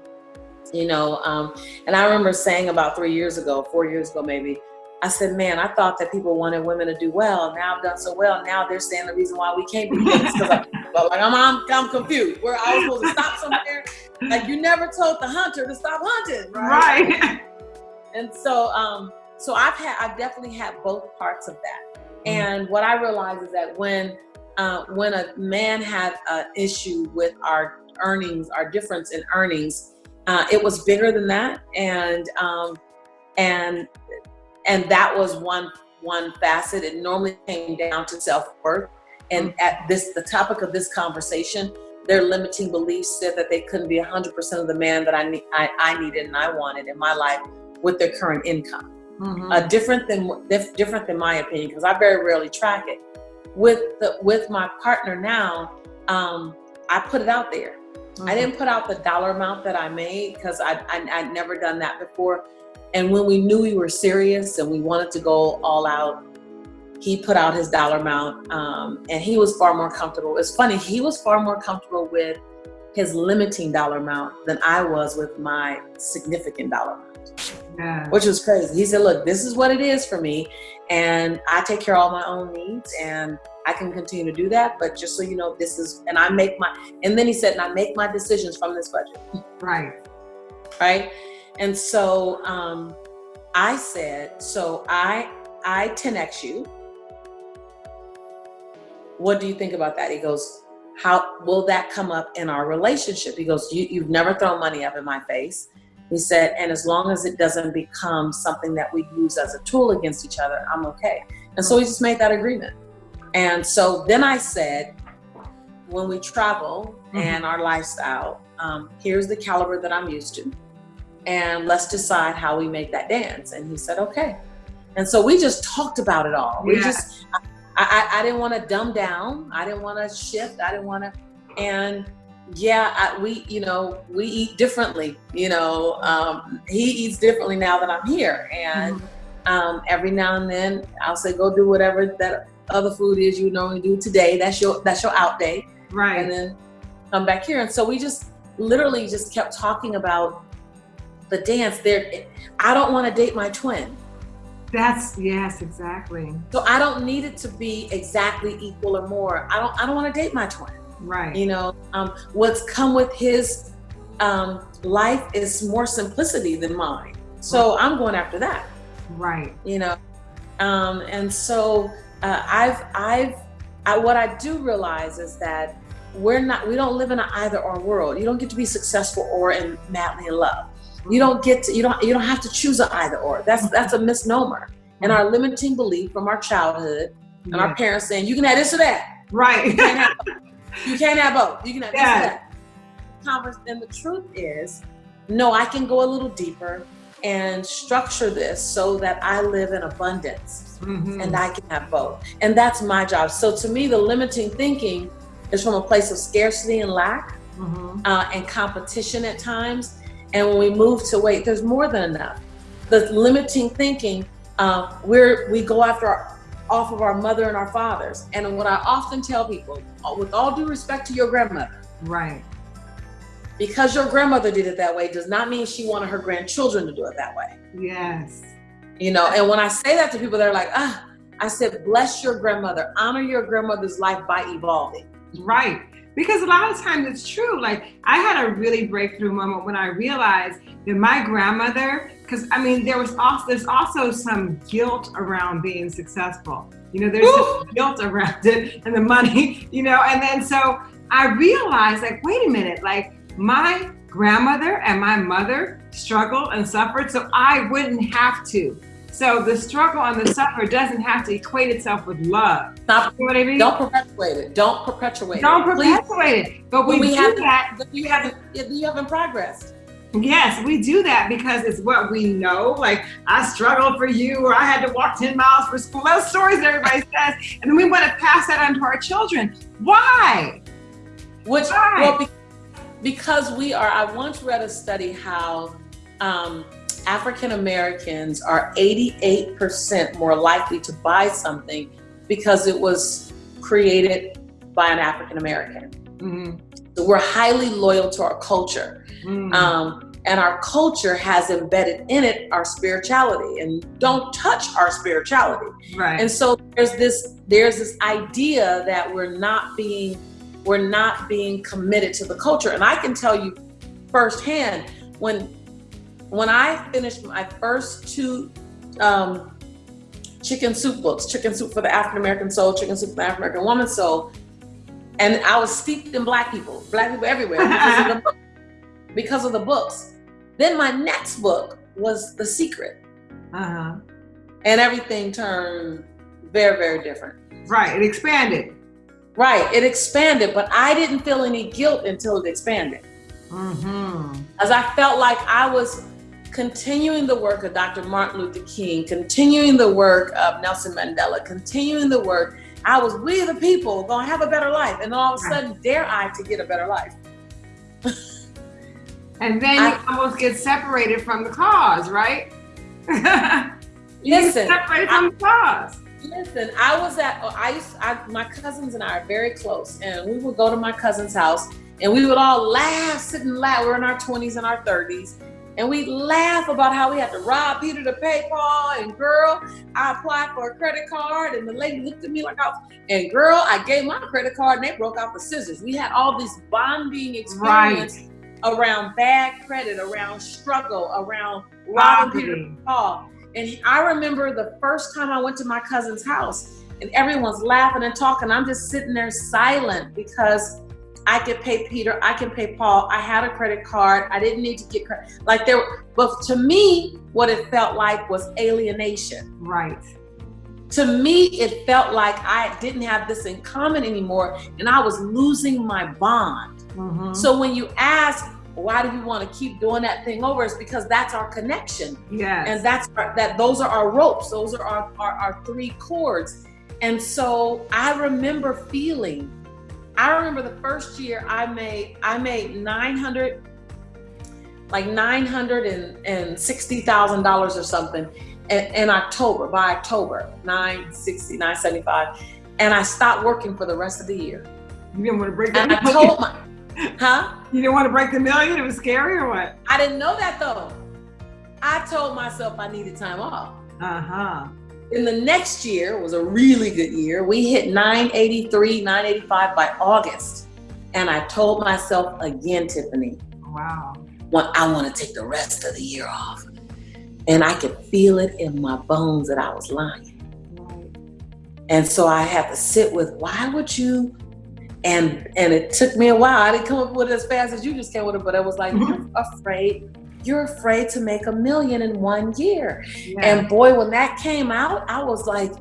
You know, um, and I remember saying about three years ago, four years ago, maybe. I said, man, I thought that people wanted women to do well. Now I've done so well. Now they're saying the reason why we can't be kids because but like I'm, I'm, I'm confused. Where I was supposed to stop somewhere. Like you never told the hunter to stop hunting, right? Right. And so, um, so I've had, I've definitely had both parts of that. Mm-hmm. And what I realized is that when, uh, when a man had an issue with our earnings, our difference in earnings, uh, it was bigger than that, and um, and and that was one one facet. It normally came down to self worth and at this, the topic of this conversation their limiting beliefs said that they couldn't be 100% of the man that I, ne- I, I needed and I wanted in my life with their current income. Mm-hmm. Uh, different than different than my opinion because I very rarely track it. With the with my partner now, um, I put it out there. Mm-hmm. I didn't put out the dollar amount that I made because I, I I'd never done that before. And when we knew we were serious and we wanted to go all out, he put out his dollar amount, um, and he was far more comfortable. It's funny, he was far more comfortable with his limiting dollar amount than I was with my significant dollar amount. Yeah. Which was crazy. He said, Look, this is what it is for me, and I take care of all my own needs, and I can continue to do that. But just so you know, this is, and I make my, and then he said, and I make my decisions from this budget. Right. Right. And so um, I said, so I I 10x you. What do you think about that? He goes, how will that come up in our relationship? He goes, you, you've never thrown money up in my face. He said, and as long as it doesn't become something that we use as a tool against each other, I'm okay. And so we just made that agreement. And so then I said, when we travel mm-hmm. and our lifestyle, um, here's the caliber that I'm used to and let's decide how we make that dance. And he said, okay. And so we just talked about it all. We just, I, I, I didn't want to dumb down. I didn't want to shift. I didn't want to, and yeah, I, we, you know, we eat differently. You know, um, he eats differently now that I'm here. And mm-hmm. um, every now and then I'll say, go do whatever that other food is you normally do today. That's your, that's your out day. Right. And then come back here. And so we just literally just kept talking about the dance there i don't want to date my twin that's yes exactly so i don't need it to be exactly equal or more i don't i don't want to date my twin right. You know um, what's come with his um, life is more simplicity than mine. So i'm going after that. Right. You know um, and so uh, i've i've I, what i do realize is that we're not we don't live in an either or world. You don't get to be successful or in madly in love. You don't get to, you don't you don't have to choose an either or. That's that's a misnomer. And our limiting belief from our childhood and our parents saying you can have this or that. Right. You can't have, you can't have both. You can have yeah. that. Converse, and the truth is, no, I can go a little deeper and structure this so that I live in abundance mm-hmm. and I can have both. And that's my job. So to me, the limiting thinking is from a place of scarcity and lack mm-hmm. uh, and competition at times. And when we move to wait, there's more than enough. The limiting thinking, uh, we're, we go after our, off of our mother and our fathers. And what I often tell people, uh, with all due respect to your grandmother, right? Because your grandmother did it that way does not mean she wanted her grandchildren to do it that way. Yes. You know, and when I say that to people, they're like, ah, I said, bless your grandmother, honor your grandmother's life by evolving. Right because a lot of times it's true like i had a really breakthrough moment when i realized that my grandmother because i mean there was also there's also some guilt around being successful. You know there's guilt around it and the money you know and then so i realized like wait a minute like my grandmother and my mother struggled and suffered so i wouldn't have to so the struggle and the suffer doesn't have to equate itself with love. Stop. You know what I mean? Don't perpetuate it. Don't perpetuate Don't it. Don't perpetuate it. But we, we have that. You haven't. You haven't progressed. Yes, we do that because it's what we know. Like I struggled for you, or I had to walk ten miles for school. Those stories everybody says, and then we want to pass that on to our children. Why? Which Why? well, because we are. I once read a study how. Um, African Americans are 88% more likely to buy something because it was created by an African American. Mm-hmm. So we're highly loyal to our culture. Mm-hmm. Um, and our culture has embedded in it our spirituality and don't touch our spirituality. Right. And so there's this there's this idea that we're not being we're not being committed to the culture. And I can tell you firsthand when when I finished my first two um, chicken soup books, Chicken Soup for the African American Soul, Chicken Soup for the African American Woman Soul, and I was steeped in black people, black people everywhere because of, the because of the books. Then my next book was The Secret. Uh-huh. And everything turned very, very different. Right. It expanded. Right, it expanded, but I didn't feel any guilt until it expanded. Mm-hmm. As I felt like I was continuing the work of Dr. Martin Luther King, continuing the work of Nelson Mandela, continuing the work, I was, we the people, gonna have a better life. And all of a sudden, dare I to get a better life. and then I, you almost get separated from the cause, right? you listen, separated from I, the cause. Listen, I was at, oh, I used, I, my cousins and I are very close, and we would go to my cousin's house, and we would all laugh, sit and laugh. We're in our 20s and our 30s, and we laugh about how we had to rob Peter to pay Paul. And girl, I applied for a credit card, and the lady looked at me like I was. And girl, I gave my credit card, and they broke out the scissors. We had all this bonding experience right. around bad credit, around struggle, around robbing Peter to Paul. And I remember the first time I went to my cousin's house, and everyone's laughing and talking. I'm just sitting there silent because I could pay Peter, I can pay Paul. I had a credit card. I didn't need to get credit. Like there, but to me, what it felt like was alienation. Right. To me, it felt like I didn't have this in common anymore, and I was losing my bond. Mm-hmm. So when you ask, why do you want to keep doing that thing over? It's because that's our connection. Yeah. And that's our, that. Those are our ropes. Those are our, our our three cords. And so I remember feeling I remember the first year I made I made nine hundred like nine hundred and sixty thousand dollars or something in, in, October by October 960 975 and I stopped working for the rest of the year. You didn't want to break the and I told my huh? You didn't want to break the million? It was scary or what? I didn't know that though. I told myself I needed time off. Uh-huh. In the next year was a really good year. We hit 983, 985 by August. And I told myself again, Tiffany. Wow. Well, I want to take the rest of the year off. And I could feel it in my bones that I was lying. Right. And so I had to sit with why would you and and it took me a while. I didn't come up with it as fast as you just came with it, but I was like, mm-hmm. you're afraid you're afraid to make a million in one year. Yeah. And boy, when that came out, I was like,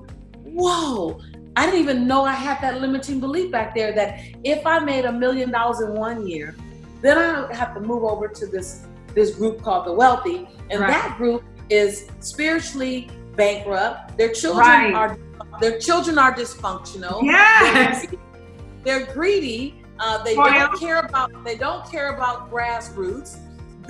whoa. I didn't even know I had that limiting belief back there that if I made a million dollars in one year, then I have to move over to this this group called the wealthy. And right. that group is spiritually bankrupt. Their children right. are their children are dysfunctional. Yes. They're, they're greedy. Uh, they don't care about they don't care about grassroots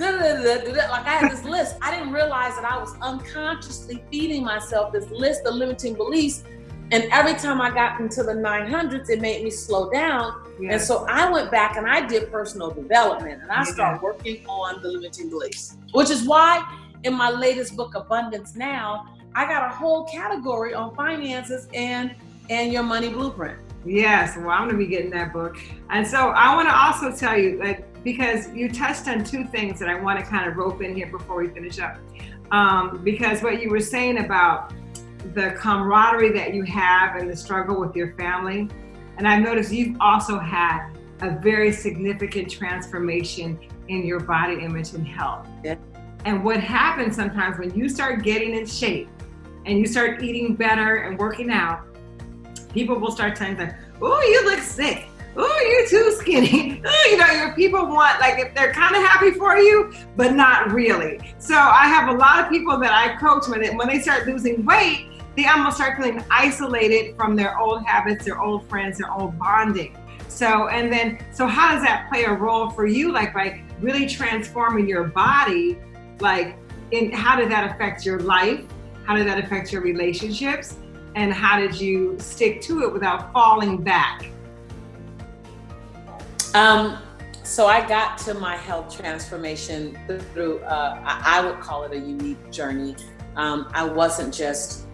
like I had this list. I didn't realize that I was unconsciously feeding myself this list of limiting beliefs. And every time I got into the 900s, it made me slow down. Yes. And so I went back and I did personal development and I started working on the limiting beliefs, which is why in my latest book, Abundance Now, I got a whole category on finances and and your money blueprint. Yes, well, I'm going to be getting that book. And so I want to also tell you that because you touched on two things that I want to kind of rope in here before we finish up. Um, because what you were saying about the camaraderie that you have and the struggle with your family, and I've noticed you've also had a very significant transformation in your body image and health. Yeah. And what happens sometimes when you start getting in shape and you start eating better and working out, people will start telling you, oh, you look sick oh, you're too skinny. you know, your people want, like, if they're kind of happy for you, but not really. So I have a lot of people that I coach when, it, when they start losing weight, they almost start feeling isolated from their old habits, their old friends, their old bonding. So, and then, so how does that play a role for you? Like, by really transforming your body, like, in how did that affect your life? How did that affect your relationships? And how did you stick to it without falling back? Um, so I got to my health transformation through, uh, I would call it a unique journey. Um, I wasn't just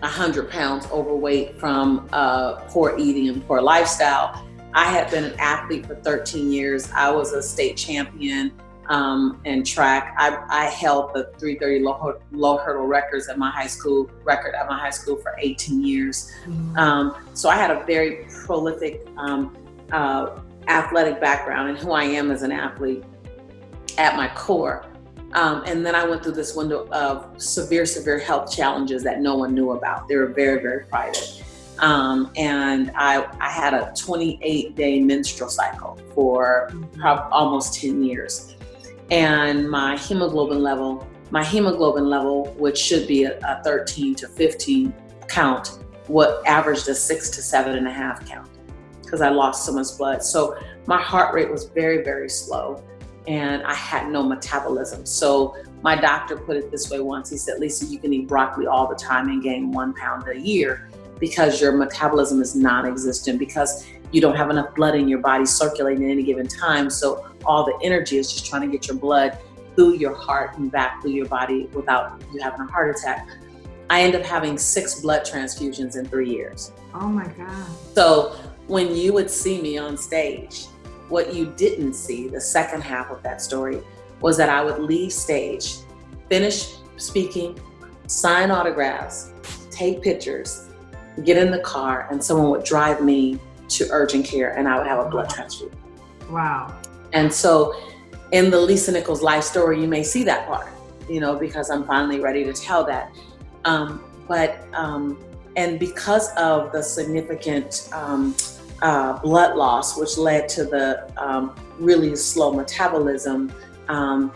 100 pounds overweight from uh, poor eating and poor lifestyle. I had been an athlete for 13 years. I was a state champion um, in track. I, I, held the 330 low, low, hurdle records at my high school record at my high school for 18 years. Mm-hmm. Um, so I had a very prolific um, uh, athletic background and who I am as an athlete at my core. Um, and then I went through this window of severe, severe health challenges that no one knew about. They were very, very private. Um, and I, I had a 28 day menstrual cycle for prob- almost 10 years. And my hemoglobin level, my hemoglobin level, which should be a, a 13 to 15 count, what averaged a six to seven and a half count because I lost so much blood. So my heart rate was very, very slow and I had no metabolism. So my doctor put it this way once. He said, Lisa, you can eat broccoli all the time and gain one pound a year because your metabolism is non-existent because you don't have enough blood in your body circulating at any given time. So all the energy is just trying to get your blood through your heart and back through your body without you having a heart attack. I end up having six blood transfusions in three years. Oh my God. So when you would see me on stage, what you didn't see, the second half of that story, was that I would leave stage, finish speaking, sign autographs, take pictures, get in the car, and someone would drive me to urgent care and I would have a blood transfusion. Wow. And so in the Lisa Nichols life story, you may see that part, you know, because I'm finally ready to tell that. Um, but, um, and because of the significant um, uh, blood loss, which led to the um, really slow metabolism, um,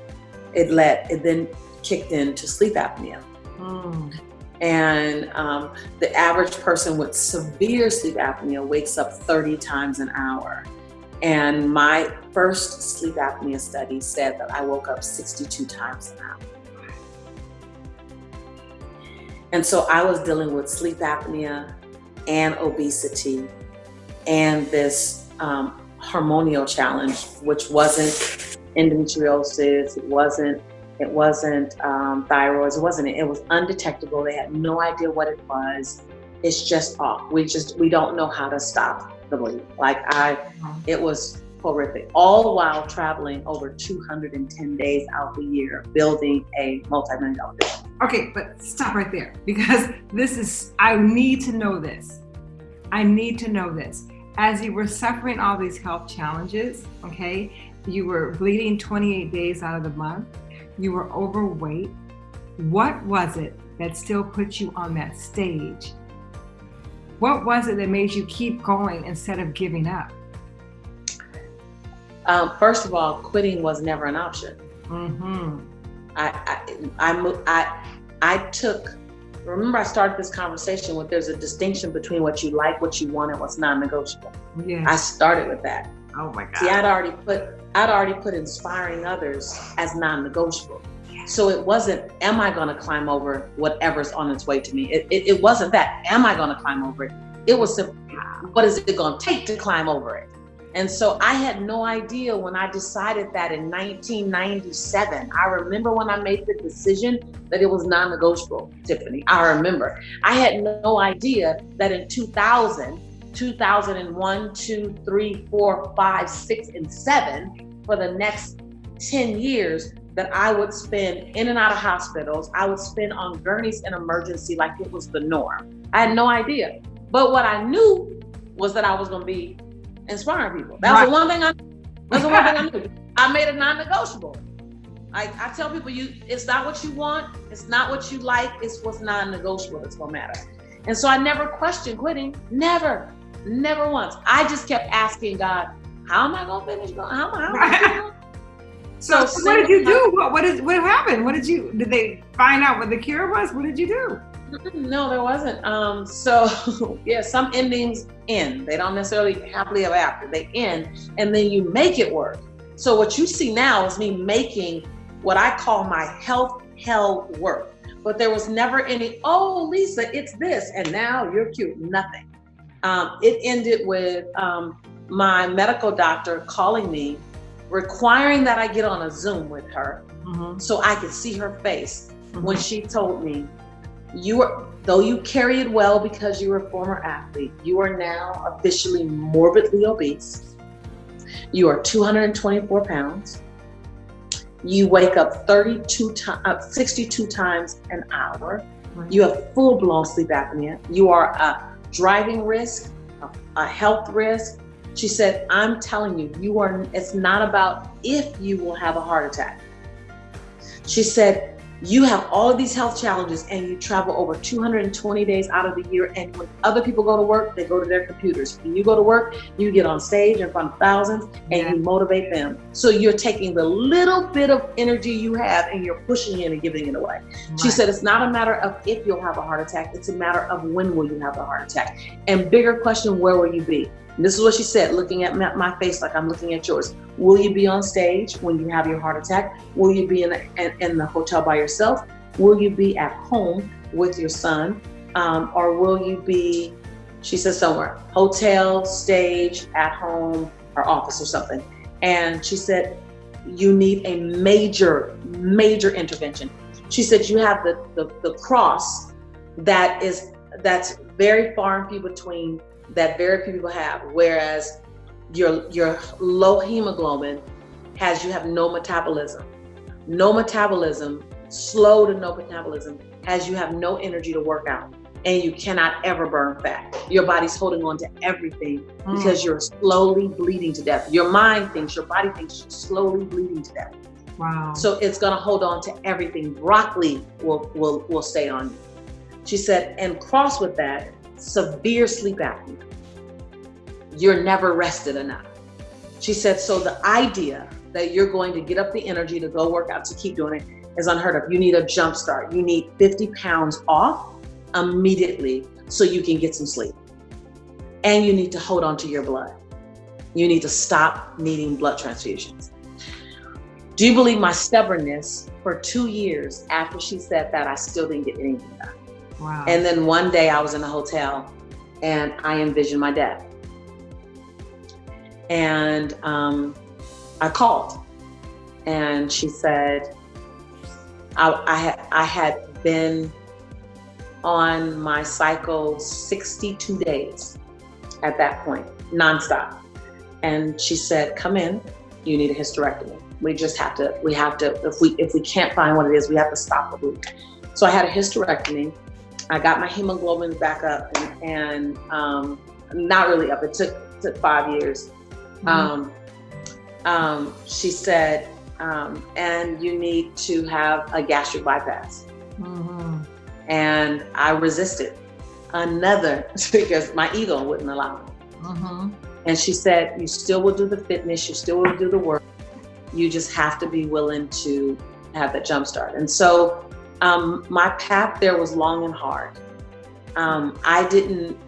it led, it then kicked into sleep apnea. Mm. And um, the average person with severe sleep apnea wakes up 30 times an hour. And my first sleep apnea study said that I woke up 62 times an hour. And so I was dealing with sleep apnea and obesity and this um, hormonal challenge, which wasn't endometriosis, it wasn't it wasn't um, thyroid, it wasn't it was undetectable. They had no idea what it was. It's just off. We just we don't know how to stop the bleeding. Like I, it was horrific. All the while traveling over 210 days out the year, building a multi-million dollar business. Okay, but stop right there because this is, I need to know this. I need to know this. As you were suffering all these health challenges, okay, you were bleeding 28 days out of the month, you were overweight. What was it that still put you on that stage? What was it that made you keep going instead of giving up? Um, first of all, quitting was never an option. Mm-hmm. I, I, I, I, I took, remember I started this conversation with there's a distinction between what you like, what you want, and what's non-negotiable. Yeah. I started with that. Oh my God. See, I'd already put, I'd already put inspiring others as non-negotiable. So it wasn't, am I gonna climb over whatever's on its way to me? It, it, it wasn't that, am I gonna climb over it? It was simply, what is it gonna take to climb over it? And so I had no idea when I decided that in 1997. I remember when I made the decision that it was non negotiable, Tiffany. I remember. I had no idea that in 2000, 2001, 2, 3, 4, 5, 6, and 7, for the next 10 years, that I would spend in and out of hospitals. I would spend on gurneys in emergency like it was the norm. I had no idea. But what I knew was that I was going to be inspiring people. That was the one thing I. That's the one thing I knew. I made it non-negotiable. I, I tell people, you it's not what you want, it's not what you like, it's what's non-negotiable that's gonna matter. And so I never questioned quitting. Never, never once. I just kept asking God, how am I gonna finish going? How, how am I so, so what did you do? What what is what happened? What did you did they find out what the cure was? What did you do? No, there wasn't. Um, so yeah, some endings end. They don't necessarily happily ever after. They end, and then you make it work. So what you see now is me making what I call my health hell work. But there was never any, oh, Lisa, it's this, and now you're cute. Nothing. Um, it ended with um, my medical doctor calling me, requiring that I get on a Zoom with her mm-hmm. so I could see her face mm-hmm. when she told me you are though you carry it well because you were a former athlete you are now officially morbidly obese you are 224 pounds you wake up 32 times uh, 62 times an hour right. you have full-blown sleep apnea you are a driving risk a, health risk. She said i'm telling you you are it's not about if you will have a heart attack. She said you have all of these health challenges and you travel over 220 days out of the year and when other people go to work they go to their computers. When you go to work you get on stage in front of thousands and yeah. you motivate them. So you're taking the little bit of energy you have and you're pushing it and giving it away. Right. she said it's not a matter of if you'll have a heart attack. It's a matter of when will you have a heart attack? And bigger question where will you be and this is what she said, looking at my face like I'm looking at yours. Will you be on stage when you have your heart attack? Will you be in, in, in the hotel by yourself? Will you be at home with your son? Um, or will you be, she says somewhere, hotel, stage, at home, or office or something. And she said, you need a major, major intervention. She said, you have the, the, the cross that is, that's very far and few between that very few people have. Whereas your, your low hemoglobin has you have no metabolism. No metabolism, slow to no metabolism, has you have no energy to work out and you cannot ever burn fat. Your body's holding on to everything mm. because you're slowly bleeding to death. Your mind thinks, your body thinks you're slowly bleeding to death. Wow. So it's gonna hold on to everything. Broccoli will, will, will stay on you. She said, and cross with that, severe sleep apnea. You're never rested enough. She said, so the idea that you're going to get up the energy to go work out to keep doing it is unheard of. You need a jump start. You need 50 pounds off immediately so you can get some sleep. And you need to hold on to your blood. You need to stop needing blood transfusions. Do you believe my stubbornness for two years after she said that, I still didn't get anything done? And then one day I was in a hotel and I envisioned my death. And um, I called and she said, I, I, had, I had been on my cycle 62 days at that point, nonstop. And she said, come in, you need a hysterectomy. We just have to, we have to, if we, if we can't find what it is, we have to stop the bleeding. So I had a hysterectomy I got my hemoglobin back up and, and um, not really up. It took, took five years. Mm-hmm. Um, um, she said, um, and you need to have a gastric bypass. Mm-hmm. And I resisted another because my ego wouldn't allow it. Mm-hmm. And she said, you still will do the fitness, you still will do the work. You just have to be willing to have that jump start. And so um, my path there was long and hard. Um, I didn't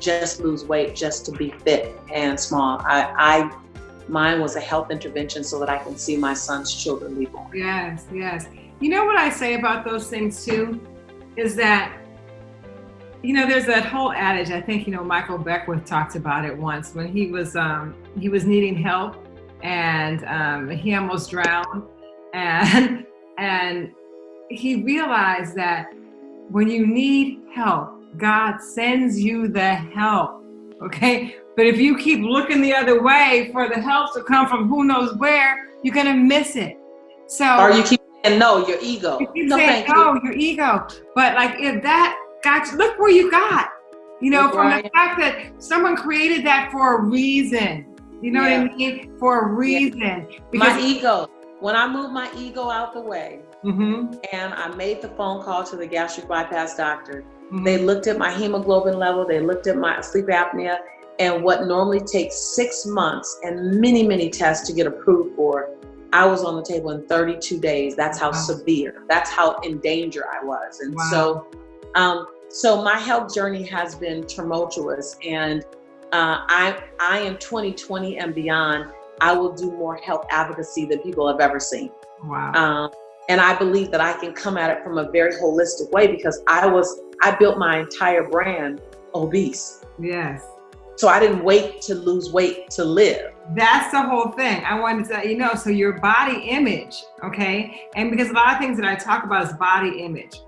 just lose weight just to be fit and small. I, I, mine was a health intervention so that I can see my son's children be born. Yes, yes. You know what I say about those things too, is that, you know, there's that whole adage. I think you know Michael Beckwith talked about it once when he was um, he was needing help and um, he almost drowned and and he realized that when you need help, God sends you the help, okay? But if you keep looking the other way for the help to come from who knows where, you're gonna miss it. So Or you keep saying no, your ego. You keep no, saying no, you. your ego. But like if that got you, look where you got. You know, look from the fact that someone created that for a reason. You know yeah. what I mean? For a reason. Yeah. Because my ego. When I moved my ego out the way, Mm-hmm. And I made the phone call to the gastric bypass doctor. Mm-hmm. They looked at my hemoglobin level, they looked at my sleep apnea, and what normally takes six months and many, many tests to get approved for, I was on the table in 32 days. That's how wow. severe, that's how in danger I was. And wow. so, um, so my health journey has been tumultuous and uh, I, I in 2020 and beyond, I will do more health advocacy than people have ever seen. Wow. Um, and I believe that I can come at it from a very holistic way because I was, I built my entire brand obese. Yes. So I didn't wait to lose weight to live. That's the whole thing. I wanted to let you know. So your body image, okay? And because a lot of things that I talk about is body image.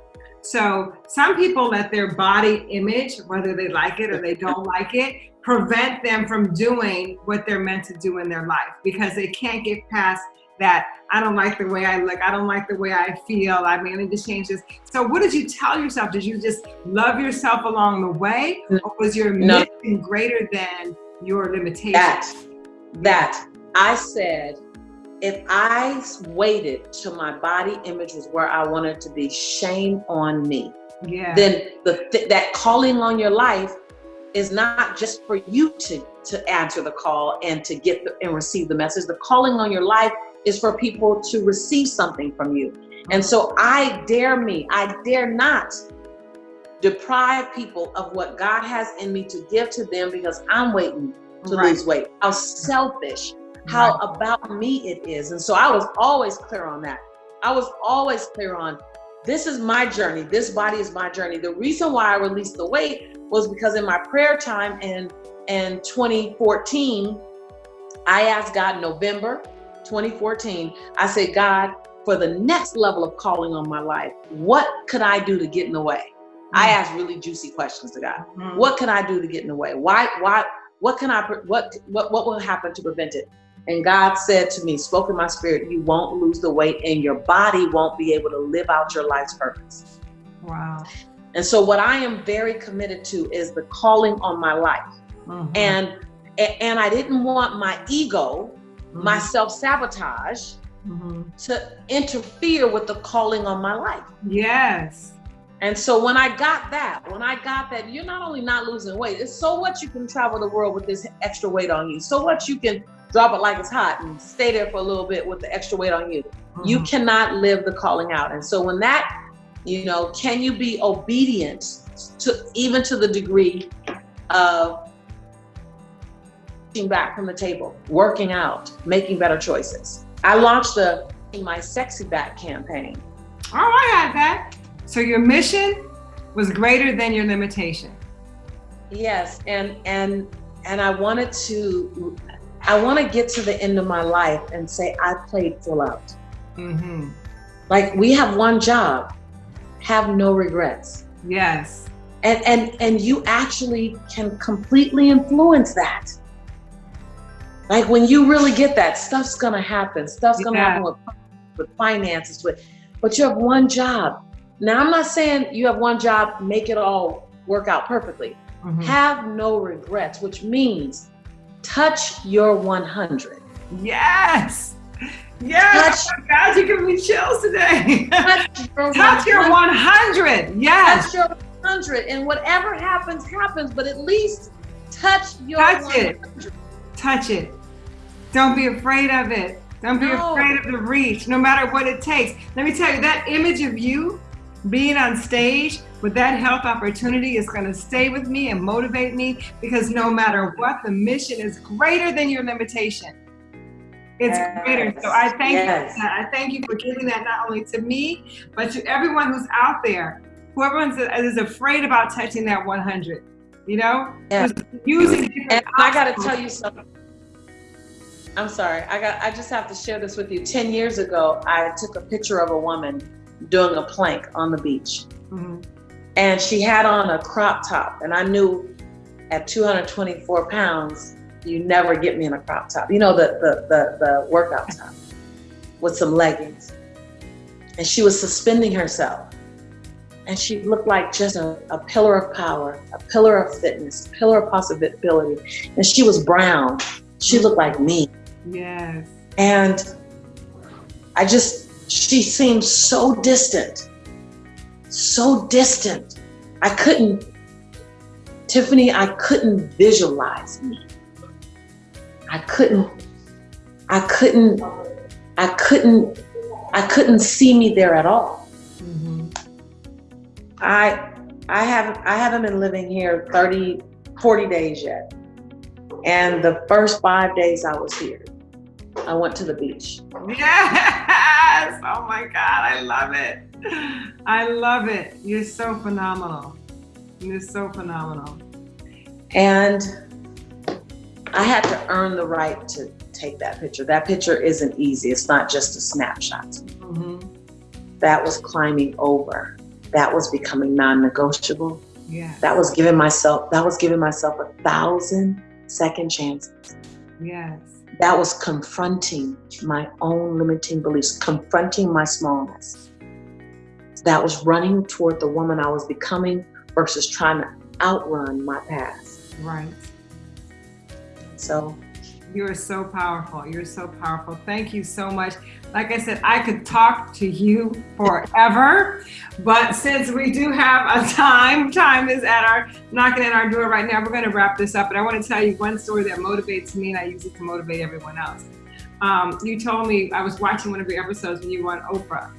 So some people let their body image, whether they like it or they don't like it, prevent them from doing what they're meant to do in their life because they can't get past that I don't like the way I look. I don't like the way I feel. I mean, I need to change this. So what did you tell yourself? Did you just love yourself along the way? Or was your no. mission greater than your limitations? That, that I said, if I waited till my body image was where I wanted to be, shame on me. Yeah. Then the th- that calling on your life is not just for you to to answer the call and to get the, and receive the message. The calling on your life is for people to receive something from you. And so I dare me, I dare not deprive people of what God has in me to give to them because I'm waiting to Right. lose weight. How selfish, how Right. about me it is. And so I was always clear on that. I was always clear on this is my journey. This body is my journey. The reason why I released the weight was because in my prayer time in in 2014, I asked God in November 2014, I said, God, for the next level of calling on my life, what could I do to get in the way? I asked really juicy questions to God. Mhm. What can I do to get in the way? Why, why, what can I, what, what, what will happen to prevent it? And God said to me, spoke in my spirit, you won't lose the weight and your body won't be able to live out your life's purpose. Wow. And so what I am very committed to is the calling on my life. Mhm. And, and I didn't want my ego, my Mhm. self-sabotage Mhm. to interfere with the calling on my life. Yes. And so when I got that, when I got that, you're not only not losing weight, it's so what you can travel the world with this extra weight on you. So what you can drop it like it's hot and stay there for a little bit with the extra weight on you. You Mhm. cannot live the calling out. And so when that, you know, can you be obedient to even to the degree of back from the table, working out, making better choices. I launched the my sexy back campaign. Oh, I got that. So your mission was greater than your limitation. Yes, and and and I wanted to I want to get to the end of my life and say I played full out. Mm-hmm. Like we have one job, have no regrets. Yes. And and and you actually can completely influence that. Like when you really get that, stuff's gonna happen. Stuff's gonna Yeah. happen with, with finances, with but you have one job. Now I'm not saying you have one job, make it all work out perfectly. Mhm. Have no regrets, which means touch your 100. Yes. Yes. God, you're giving me chills today. Touch your Touch your 100. Yes. Touch your 100. And whatever happens, happens, but at least touch your Touch it. 100. Touch it. Don't be afraid of it. Don't be No. afraid of the reach, no matter what it takes. Let me tell you, that image of you being on stage with that health opportunity is going to stay with me and motivate me because no matter what, the mission is greater than your limitation. It's Yes. greater. So I thank Yes. you. I thank you for giving that not only to me, but to everyone who's out there. Whoever is afraid about touching that 100, you know? Who's using And I got to tell you something. I'm sorry. I got I just have to share this with you. 10 years ago, I took a picture of a woman doing a plank on the beach. Mhm. and she had on a crop top and i knew at 224 pounds you never get me in a crop top you know the the the, the workout top with some leggings and she was suspending herself and she looked like just a, a pillar of power a pillar of fitness a pillar of possibility and she was brown she looked like me Yes. and I just, she seemed so distant, so distant. I couldn't, Tiffany, I couldn't visualize me. I couldn't, I couldn't, I couldn't, I couldn't see me there at all. Mhm. I, I haven't, I haven't been living here 30, 40 days yet. And the first five days I was here, I went to the beach. Yes. Oh my God. I love it. I love it. You're so phenomenal. You're so phenomenal. And I had to earn the right to take that picture. That picture isn't easy. It's not just a snapshot. Mhm. That was climbing over. That was becoming non-negotiable. Yes. That was giving myself that was giving myself a thousand second chances. Yes. That was confronting my own limiting beliefs, confronting my smallness. That was running toward the woman I was becoming versus trying to outrun my past. Right. So You are so powerful. You're so powerful. Thank you so much. Like I said, I could talk to you forever, but since we do have a time, time is at our knocking at our door right now. We're going to wrap this up, but I want to tell you one story that motivates me, and I use it to motivate everyone else. Um, you told me I was watching one of your episodes when you were on Oprah,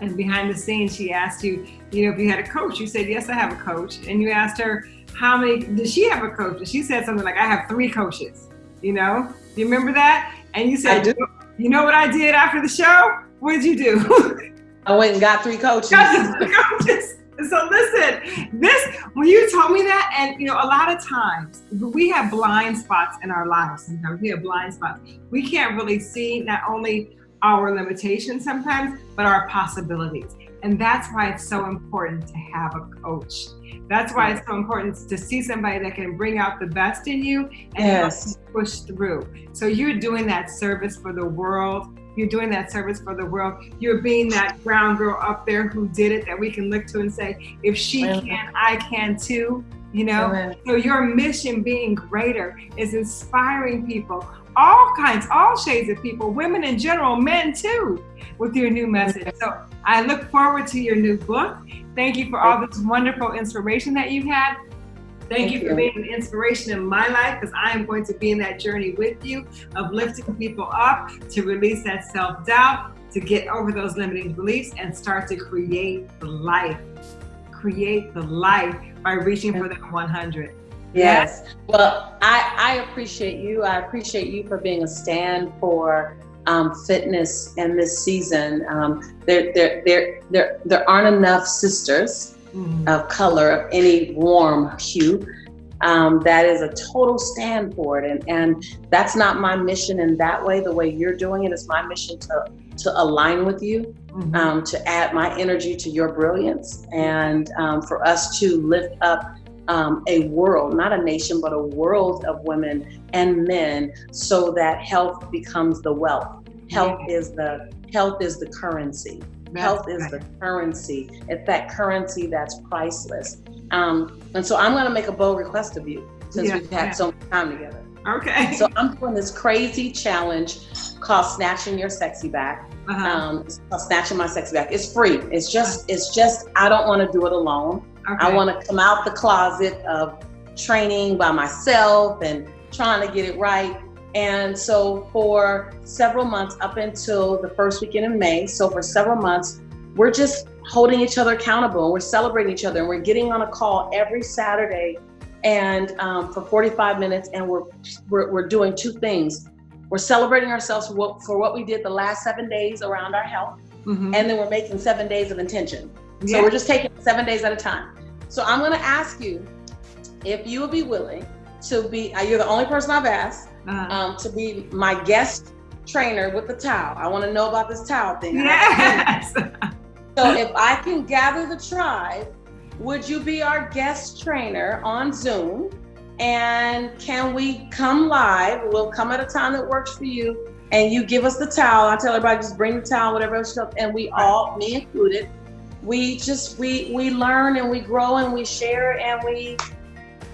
and behind the scenes, she asked you, you know, if you had a coach. You said, "Yes, I have a coach," and you asked her how many. Did she have a coach? And she said something like, "I have three coaches." You know, do you remember that? And you said, you know what I did after the show? What did you do? I went and got three coaches. Got three coaches. So listen, this when you told me that, and you know, a lot of times we have blind spots in our lives. Sometimes we have blind spots. We can't really see not only our limitations sometimes, but our possibilities. And that's why it's so important to have a coach. That's why it's so important to see somebody that can bring out the best in you and yes. push through. So you're doing that service for the world. You're doing that service for the world. You're being that brown girl up there who did it that we can look to and say, if she can, I can too. You know, Amen. so your mission being greater is inspiring people, all kinds, all shades of people, women in general, men too, with your new message. So I look forward to your new book. Thank you for all this wonderful inspiration that you've had. Thank, Thank you for you. being an inspiration in my life because I am going to be in that journey with you of lifting people up to release that self doubt, to get over those limiting beliefs and start to create the life. Create the life by reaching for that 100. Yes. Well, I, I appreciate you. I appreciate you for being a stand for um, fitness in this season. Um, there, there, there, there, there aren't enough sisters mm-hmm. of color of any warm hue. Um, that is a total stand for it, and and that's not my mission in that way. The way you're doing it is my mission to to align with you, mm-hmm. Um, to add my energy to your brilliance, and um, for us to lift up um, a world, not a nation, but a world of women and men so that health becomes the wealth. Health yeah. is the health is the currency. That's health is the currency. It's that currency that's priceless. Um, and so I'm going to make a bold request of you since yeah, we've had yeah. so much time together. Okay. So I'm doing this crazy challenge called Snatching Your Sexy Back. Uh-huh. Um, Snatching My Sexy Back. It's free. It's just, it's just, I don't want to do it alone. Okay. I want to come out the closet of training by myself and trying to get it right. And so for several months, up until the first weekend in May, so for several months, we're just holding each other accountable and we're celebrating each other and we're getting on a call every Saturday and um, for 45 minutes and we're, we're, we're doing two things. We're celebrating ourselves for what, for what we did the last seven days around our health. Mm-hmm. And then we're making seven days of intention. So yeah. we're just taking seven days at a time. So I'm going to ask you if you would be willing to be, you're the only person I've asked, uh-huh. um, to be my guest trainer with the towel. I want to know about this towel thing. Yes. so if I can gather the tribe, would you be our guest trainer on Zoom? And can we come live? We'll come at a time that works for you. And you give us the towel. I tell everybody just bring the towel, whatever else stuff, and we all, me included, we just we we learn and we grow and we share and we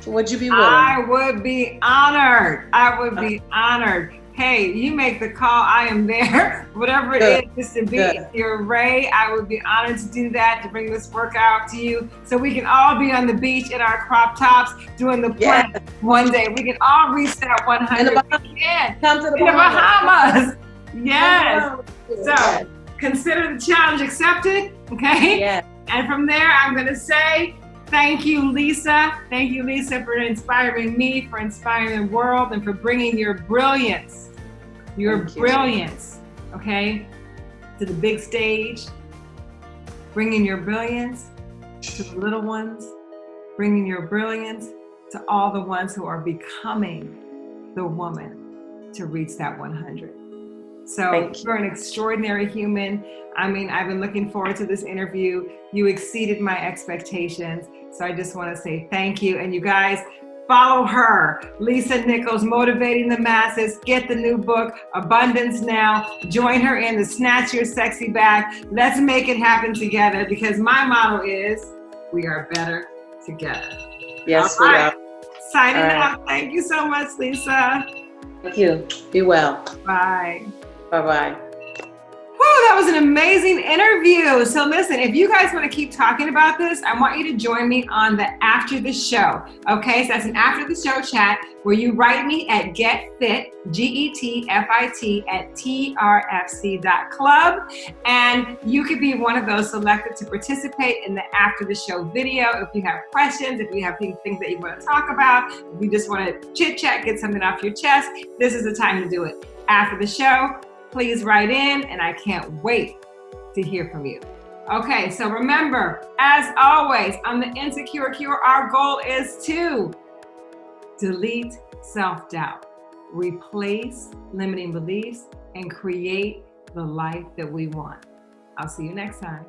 would you be willing? I would be honored. I would be honored. Hey, you make the call. I am there. Whatever it Good. is, just to be your Ray. I would be honored to do that, to bring this workout to you so we can all be on the beach in our crop tops doing the yes. plank one day. We can all reach that 100. In the Bahamas. Come to the in Bahamas. The Bahamas. Yes. So consider the challenge accepted. Okay. Yes. And from there, I'm going to say, thank you, Lisa. Thank you, Lisa, for inspiring me, for inspiring the world, and for bringing your brilliance, your thank brilliance, you. okay, to the big stage, bringing your brilliance to the little ones, bringing your brilliance to all the ones who are becoming the woman to reach that 100. So you're an extraordinary human. I mean, I've been looking forward to this interview. You exceeded my expectations. So I just want to say thank you. And you guys, follow her, Lisa Nichols, Motivating the Masses. Get the new book, Abundance Now. Join her in the Snatch Your Sexy Back. Let's make it happen together because my motto is we are better together. Yes, All right. we are. Signing right. out. Thank you so much, Lisa. Thank you. Be well. Bye. Bye-bye. Whew, that was an amazing interview. So listen, if you guys want to keep talking about this, I want you to join me on the after the show. Okay, so that's an after the show chat where you write me at getfit, G-E-T-F-I-T at trfc.club. And you could be one of those selected to participate in the after the show video. If you have questions, if you have things that you want to talk about, if you just want to chit chat, get something off your chest, this is the time to do it. After the show, please write in and I can't wait to hear from you. Okay, so remember, as always, on the Insecure Cure, our goal is to delete self-doubt, replace limiting beliefs, and create the life that we want. I'll see you next time.